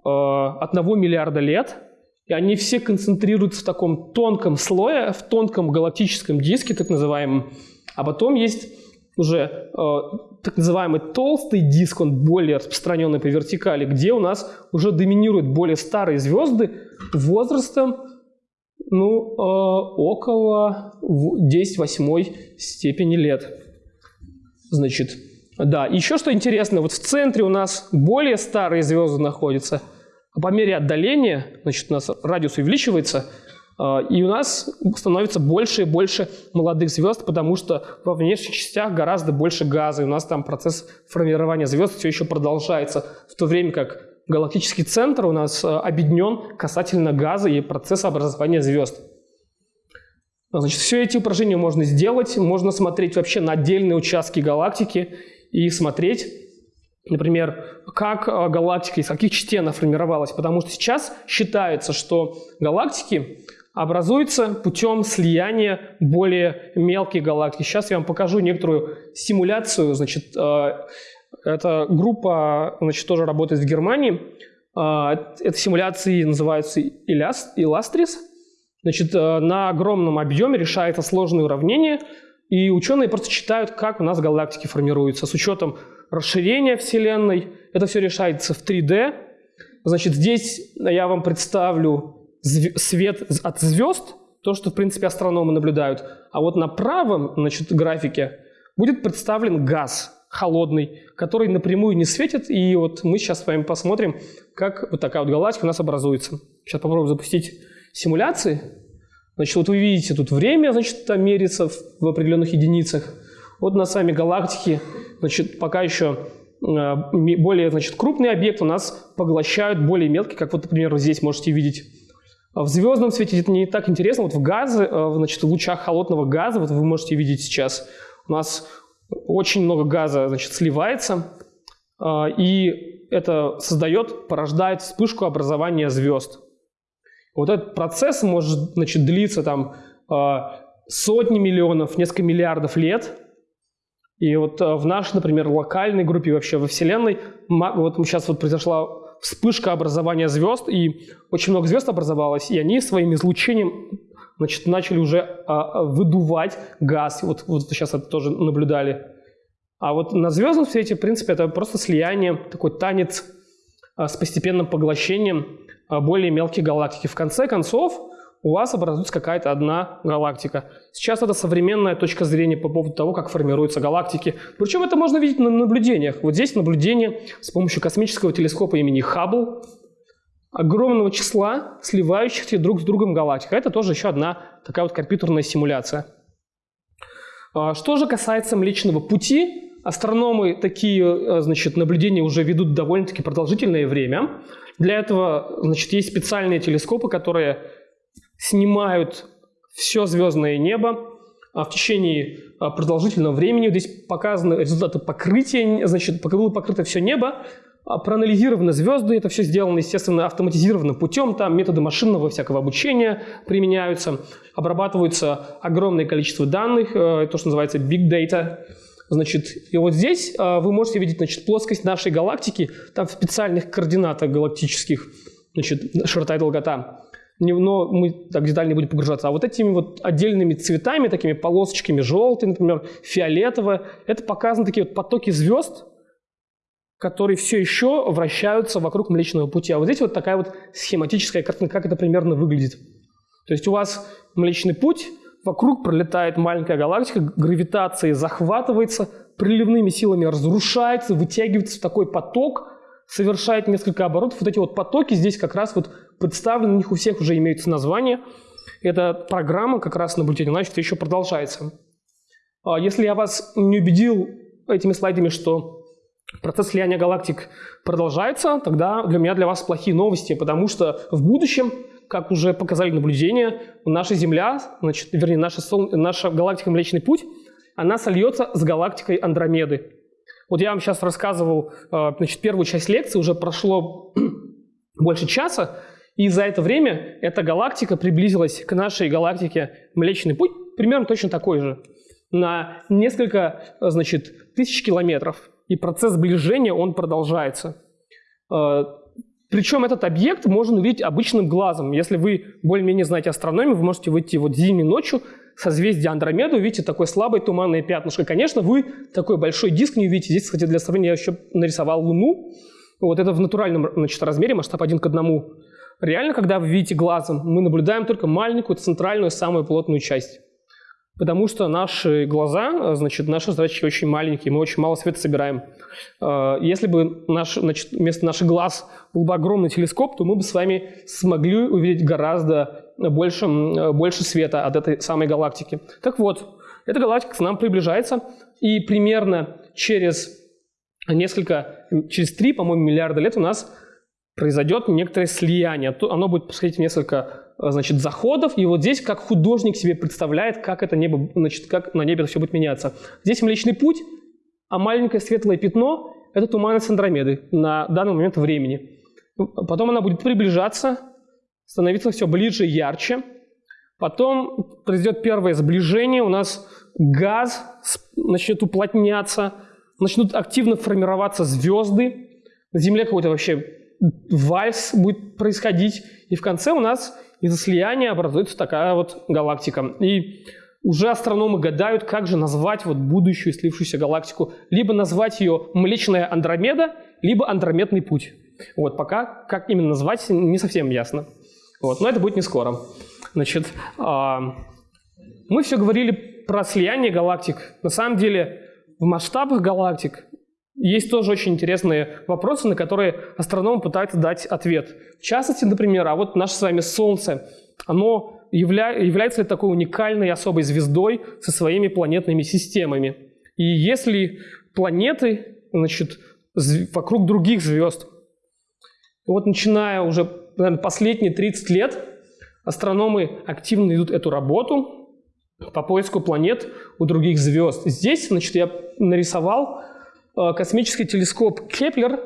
[SPEAKER 1] э, 1 миллиарда лет. И они все концентрируются в таком тонком слое, в тонком галактическом диске, так называемом. А потом есть уже э, так называемый толстый диск, он более распространенный по вертикали, где у нас уже доминируют более старые звезды возрастом ну, э, около 10 восьмой степени лет. Значит, да, еще что интересно, вот в центре у нас более старые звезды находятся, а по мере отдаления, значит, у нас радиус увеличивается, э, и у нас становится больше и больше молодых звезд, потому что во внешних частях гораздо больше газа, и у нас там процесс формирования звезд все еще продолжается, в то время как галактический центр у нас э, объединен касательно газа и процесса образования звезд. Значит, все эти упражнения можно сделать, можно смотреть вообще на отдельные участки галактики и смотреть, например, как э, галактика, из каких частей она формировалась. Потому что сейчас считается, что галактики образуются путем слияния более мелких галактик. Сейчас я вам покажу некоторую симуляцию значит, э, эта группа, значит, тоже работает в Германии. А, эти симуляции называются Illustris. Значит, э, на огромном объеме решается сложные уравнения, и ученые просто читают, как у нас галактики формируются с учетом расширения Вселенной. Это все решается в 3D. Значит, здесь я вам представлю свет от звезд, то, что, в принципе, астрономы наблюдают. А вот на правом значит, графике будет представлен газ холодный, который напрямую не светит. И вот мы сейчас с вами посмотрим, как вот такая вот галактика у нас образуется. Сейчас попробуем запустить симуляции. Значит, вот вы видите, тут время, значит, там мерится в, определенных единицах. Вот на сами галактики, значит, пока еще э, более, значит, крупные объекты у нас поглощают более мелкие, как вот, например, здесь можете видеть. В звездном свете это не так интересно. Вот в газе, э, значит, в лучах холодного газа, вот вы можете видеть сейчас, у нас очень много газа значит, сливается, а, и это создает, порождает вспышку образования звезд. Вот этот процесс может значит, длиться там а, сотни миллионов, несколько миллиардов лет. И вот а, в нашей, например, локальной группе вообще во Вселенной, вот сейчас вот произошла вспышка образования звезд, и очень много звезд образовалось, и они своим излучением значит, начали уже а, выдувать газ. Вот, вот сейчас это тоже наблюдали. А вот на звездном свете, в принципе, это просто слияние, такой танец а, с постепенным поглощением а, более мелких галактики. В конце концов, у вас образуется какая-то одна галактика. Сейчас это современная точка зрения по поводу того, как формируются галактики. Причем это можно видеть на наблюдениях. Вот здесь наблюдение с помощью космического телескопа имени Хаббл огромного числа сливающихся друг с другом галактик. Это тоже еще одна такая вот компьютерная симуляция. А, что же касается Млечного Пути, астрономы такие э, значит, наблюдения уже ведут довольно-таки продолжительное время. Для этого значит, есть специальные телескопы, которые снимают все звездное небо а в течение а, продолжительного времени. Здесь показаны результаты покрытия, значит, было покрыто все небо а, проанализированы звезды, это все сделано, естественно, автоматизированным путем, там методы машинного всякого обучения применяются, обрабатывается огромное количество данных, э, то, что называется big data. Значит, и вот здесь э, вы можете видеть значит, плоскость нашей галактики, там в специальных координатах галактических, значит, широта и долгота. Но мы так детально не будем погружаться. А вот этими вот отдельными цветами, такими полосочками, желтый, например, фиолетовый, это показаны такие вот потоки звезд, которые все еще вращаются вокруг Млечного Пути. А вот здесь вот такая вот схематическая картина, как это примерно выглядит. То есть у вас Млечный Путь, вокруг пролетает маленькая галактика, гравитация захватывается, приливными силами разрушается, вытягивается в такой поток, совершает несколько оборотов. Вот эти вот потоки здесь как раз вот представлены, у них у всех уже имеются названия. Эта программа как раз наблюдения значит, еще продолжается. А если я вас не убедил этими слайдами, что процесс слияния галактик продолжается, тогда для меня, для вас плохие новости, потому что в будущем, как уже показали наблюдения, наша Земля, значит, вернее, наша, Сол... наша галактика Млечный Путь, она сольется с галактикой Андромеды. Вот я вам сейчас рассказывал, э, значит, первую часть лекции, уже прошло больше часа, и за это время эта галактика приблизилась к нашей галактике Млечный Путь, примерно точно такой же, на несколько, значит, тысяч километров и процесс сближения, он продолжается. Э, Причем этот объект можно увидеть обычным глазом. Если вы более-менее знаете астрономию, вы можете выйти вот зимней ночью, созвездие Андромеды, увидите такое слабое туманное пятнышко. Конечно, вы такой большой диск не увидите. Здесь, кстати, для сравнения я еще нарисовал Луну. Вот это в натуральном значит, размере, масштаб один к одному. Реально, когда вы видите глазом, мы наблюдаем только маленькую центральную, самую плотную часть. Потому что наши глаза, значит, наши зрачки очень маленькие, мы очень мало света собираем. Э, если бы наш, значит, вместо наших глаз был бы огромный телескоп, то мы бы с вами смогли увидеть гораздо больше, больше света от этой самой галактики. Так вот, эта галактика к нам приближается, и примерно через несколько, через три, по-моему, миллиарда лет у нас произойдет некоторое слияние. Оно будет происходить в несколько Э, значит, заходов. И вот здесь как художник себе представляет, как это небо, значит, как на небе все будет меняться. Здесь Млечный Путь, а маленькое светлое пятно – это туманность Андромеды на данный момент времени. Потом она будет приближаться, становиться все ближе и ярче. Потом произойдет первое сближение, у нас газ начнет уплотняться, начнут активно формироваться звезды, на Земле какой-то вообще вальс будет происходить, и в конце у нас из-за слияния образуется такая вот галактика. И уже астрономы гадают, как же назвать вот будущую слившуюся галактику. Либо назвать ее Млечная Андромеда, либо Андрометный путь. Вот пока как именно назвать не совсем ясно. Вот, но это будет не скоро. Значит, э, мы все говорили про слияние галактик. На самом деле в масштабах галактик есть тоже очень интересные вопросы, на которые астрономы пытаются дать ответ. В частности, например, а вот наше с вами Солнце, оно явля... является ли такой уникальной особой звездой со своими планетными системами? И если планеты, значит, вокруг других звезд, вот начиная уже наверное, последние 30 лет, астрономы активно ведут эту работу по поиску планет у других звезд. Здесь, значит, я нарисовал космический телескоп Кеплер,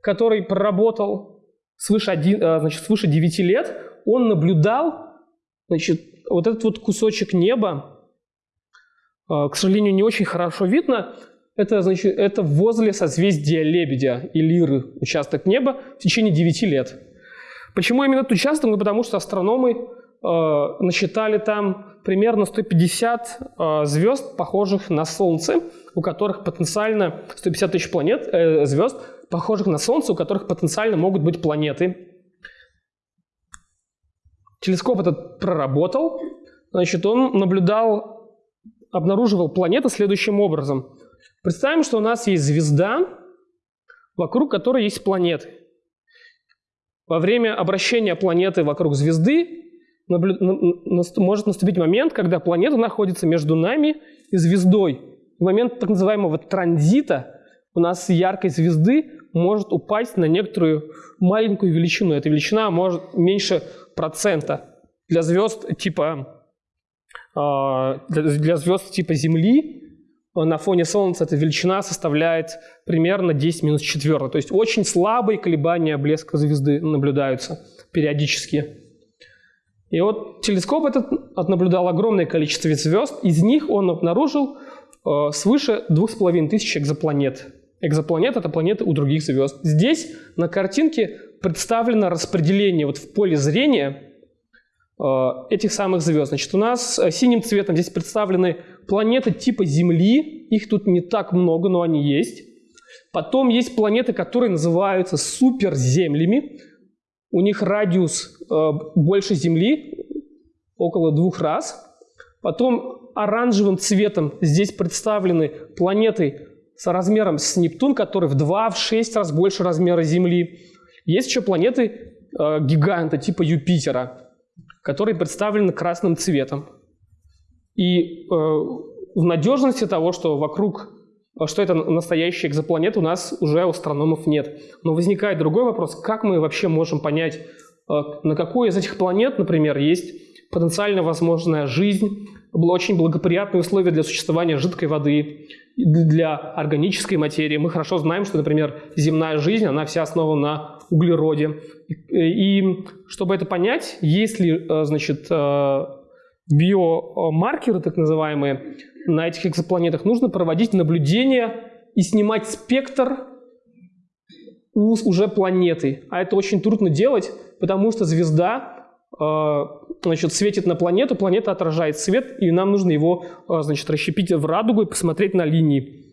[SPEAKER 1] который проработал свыше, один, э, значит, свыше 9 лет, он наблюдал значит, вот этот вот кусочек неба, э, к сожалению, не очень хорошо видно, это, значит, это возле созвездия Лебедя и Лиры участок неба в течение 9 лет. Почему именно этот участок? Ну, потому что астрономы э, насчитали там примерно 150 э, звезд, похожих на Солнце, у которых потенциально 150 тысяч планет, э, звезд, похожих на Солнце, у которых потенциально могут быть планеты. Телескоп этот проработал, значит, он наблюдал, обнаруживал планеты следующим образом. Представим, что у нас есть звезда, вокруг которой есть планеты. Во время обращения планеты вокруг звезды может наступить момент, когда планета находится между нами и звездой в момент так называемого транзита у нас яркой звезды может упасть на некоторую маленькую величину. Эта величина может меньше процента. Для звезд типа, а, для звезд типа Земли на фоне Солнца эта величина составляет примерно 10 минус 4. То есть очень слабые колебания блеска звезды наблюдаются периодически. И вот телескоп этот наблюдал огромное количество звезд. Из них он обнаружил Э, свыше 2500 экзопланет. Экзопланет – это планеты у других звезд. Здесь на картинке представлено распределение вот в поле зрения э, этих самых звезд. Значит, у нас э, синим цветом здесь представлены планеты типа Земли. Их тут не так много, но они есть. Потом есть планеты, которые называются суперземлями. У них радиус больше Земли, около двух раз. Потом оранжевым цветом здесь представлены планеты с размером с Нептун, который в 2-6 раз больше размера Земли. Есть еще планеты э, гиганта типа Юпитера, которые представлены красным цветом. И э, в надежности того, что вокруг, что это настоящие экзопланеты, у нас уже у астрономов нет. Но возникает другой вопрос, как мы вообще можем понять, э, на какой из этих планет, например, есть потенциально возможная жизнь, очень благоприятные условия для существования жидкой воды, для органической материи. Мы хорошо знаем, что, например, земная жизнь, она вся основана на углероде. И, чтобы это понять, если, э, значит, э, биомаркеры, так называемые, на этих экзопланетах, нужно проводить наблюдения и снимать спектр уже планеты. А это очень трудно делать, потому что звезда э, значит, светит на планету, планета отражает свет, и нам нужно его значит, расщепить в радугу и посмотреть на линии.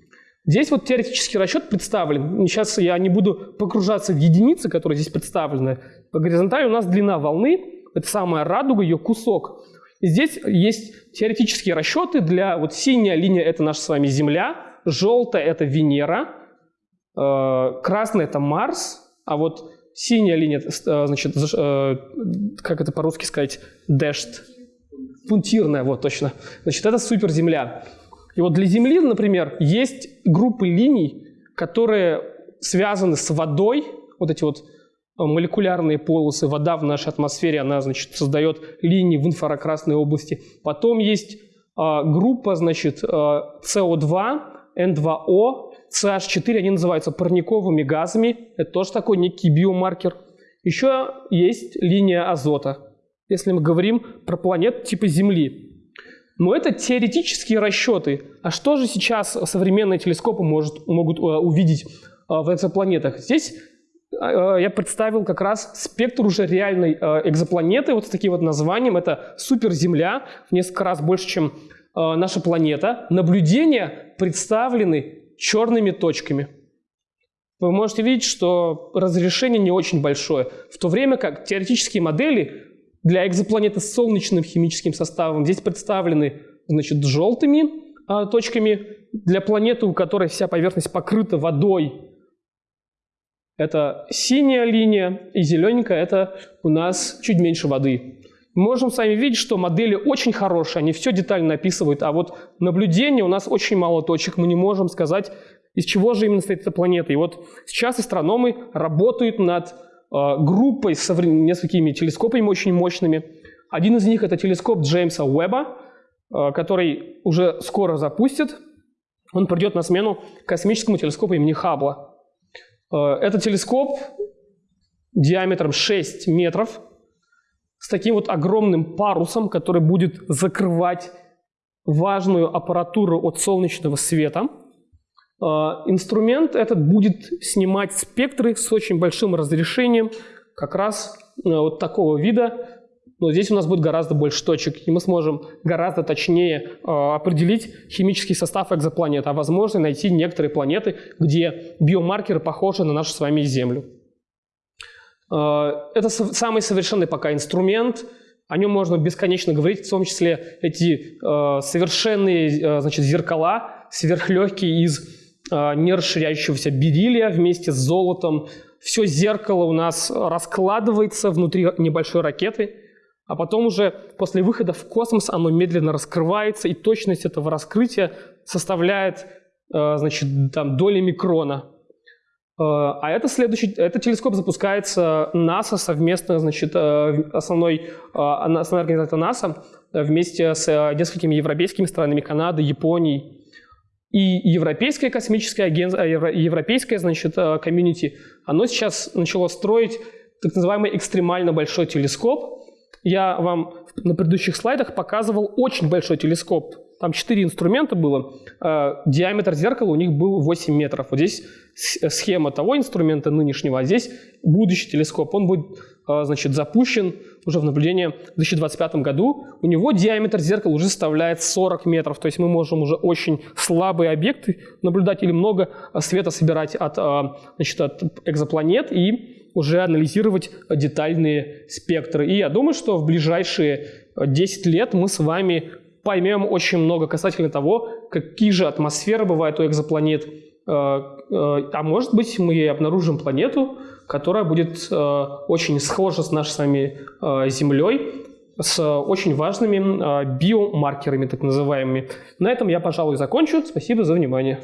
[SPEAKER 1] Здесь вот теоретический расчет представлен. Сейчас я не буду погружаться в единицы, которые здесь представлены. По горизонтали у нас длина волны, это самая радуга, ее кусок. Здесь есть теоретические расчеты для... Вот синяя линия – это наша с вами Земля, желтая – это Венера, э, красная – это Марс, а вот синяя линия, э, значит, э, как это по-русски сказать, dashed, пунктирная, вот точно. Значит, это суперземля. И вот для Земли, например, есть группы линий, которые связаны с водой, вот эти вот молекулярные полосы, вода в нашей атмосфере, она, значит, создает линии в инфракрасной области. Потом есть а, группа, значит, а, CO2, N2O, CH4, они называются парниковыми газами. Это тоже такой некий биомаркер. Еще есть линия азота, если мы говорим про планет типа Земли. Но это теоретические расчеты. А что же сейчас современные телескопы может, могут uh, увидеть uh, в экзопланетах? Здесь э, я представил как раз спектр уже реальной э, экзопланеты, вот с таким вот названием. Это суперземля, в несколько раз больше, чем наша планета. Наблюдения представлены черными точками. Вы можете видеть, что разрешение не очень большое, в то время как теоретические модели для экзопланеты с солнечным химическим составом здесь представлены значит, желтыми точками. Для планеты, у которой вся поверхность покрыта водой, это синяя линия, и зелененькая – это у нас чуть меньше воды. Мы можем с вами видеть, что модели очень хорошие, они все детально описывают, а вот наблюдение у нас очень мало точек, мы не можем сказать, из чего же именно стоит эта планета. И вот сейчас астрономы работают над э, группой с несколькими телескопами очень мощными. Один из них – это телескоп Джеймса Уэбба, э, который уже скоро запустят. Он придет на смену космическому телескопу имени Хаббла. Э, это телескоп диаметром 6 метров с таким вот огромным парусом, который будет закрывать важную аппаратуру от солнечного света. Э, инструмент этот будет снимать спектры с очень большим разрешением, как раз э, вот такого вида, но здесь у нас будет гораздо больше точек, и мы сможем гораздо точнее э, определить химический состав экзопланет, а возможно найти некоторые планеты, где биомаркеры похожи на нашу с вами Землю. Э, это самый совершенный пока инструмент, о нем можно бесконечно говорить, в том числе эти э, совершенные э, значит, зеркала, сверхлегкие из э, нерасширяющегося бериллия вместе с золотом. Все зеркало у нас раскладывается внутри небольшой ракеты – а потом уже после выхода в космос оно медленно раскрывается, и точность этого раскрытия составляет э, значит, там, доли микрона. Э, а это следующий, этот телескоп запускается НАСА совместно, значит, э, основной, основная организация НАСА вместе с несколькими европейскими странами, Канадой, Японией. И европейское космическое агентство, европейское, значит, комьюнити, оно сейчас начало строить так называемый экстремально большой телескоп, я вам на предыдущих слайдах показывал очень большой телескоп. Там четыре инструмента было. Э, диаметр зеркала у них был 8 метров. Вот здесь схема того инструмента нынешнего, а здесь будущий телескоп. Он будет э, значит, запущен уже в наблюдение в 2025 году. У него диаметр зеркала уже составляет 40 метров. То есть мы можем уже очень слабые объекты наблюдать или много света собирать от, э, значит, от экзопланет и уже анализировать детальные спектры. И я думаю, что в ближайшие 10 лет мы с вами поймем очень много касательно того, какие же атмосферы бывают у экзопланет. Э, э, а может быть, мы обнаружим планету, которая будет э, очень схожа с нашей с вами Землей, с очень важными биомаркерами, так называемыми. На этом я, пожалуй, закончу. Спасибо за внимание.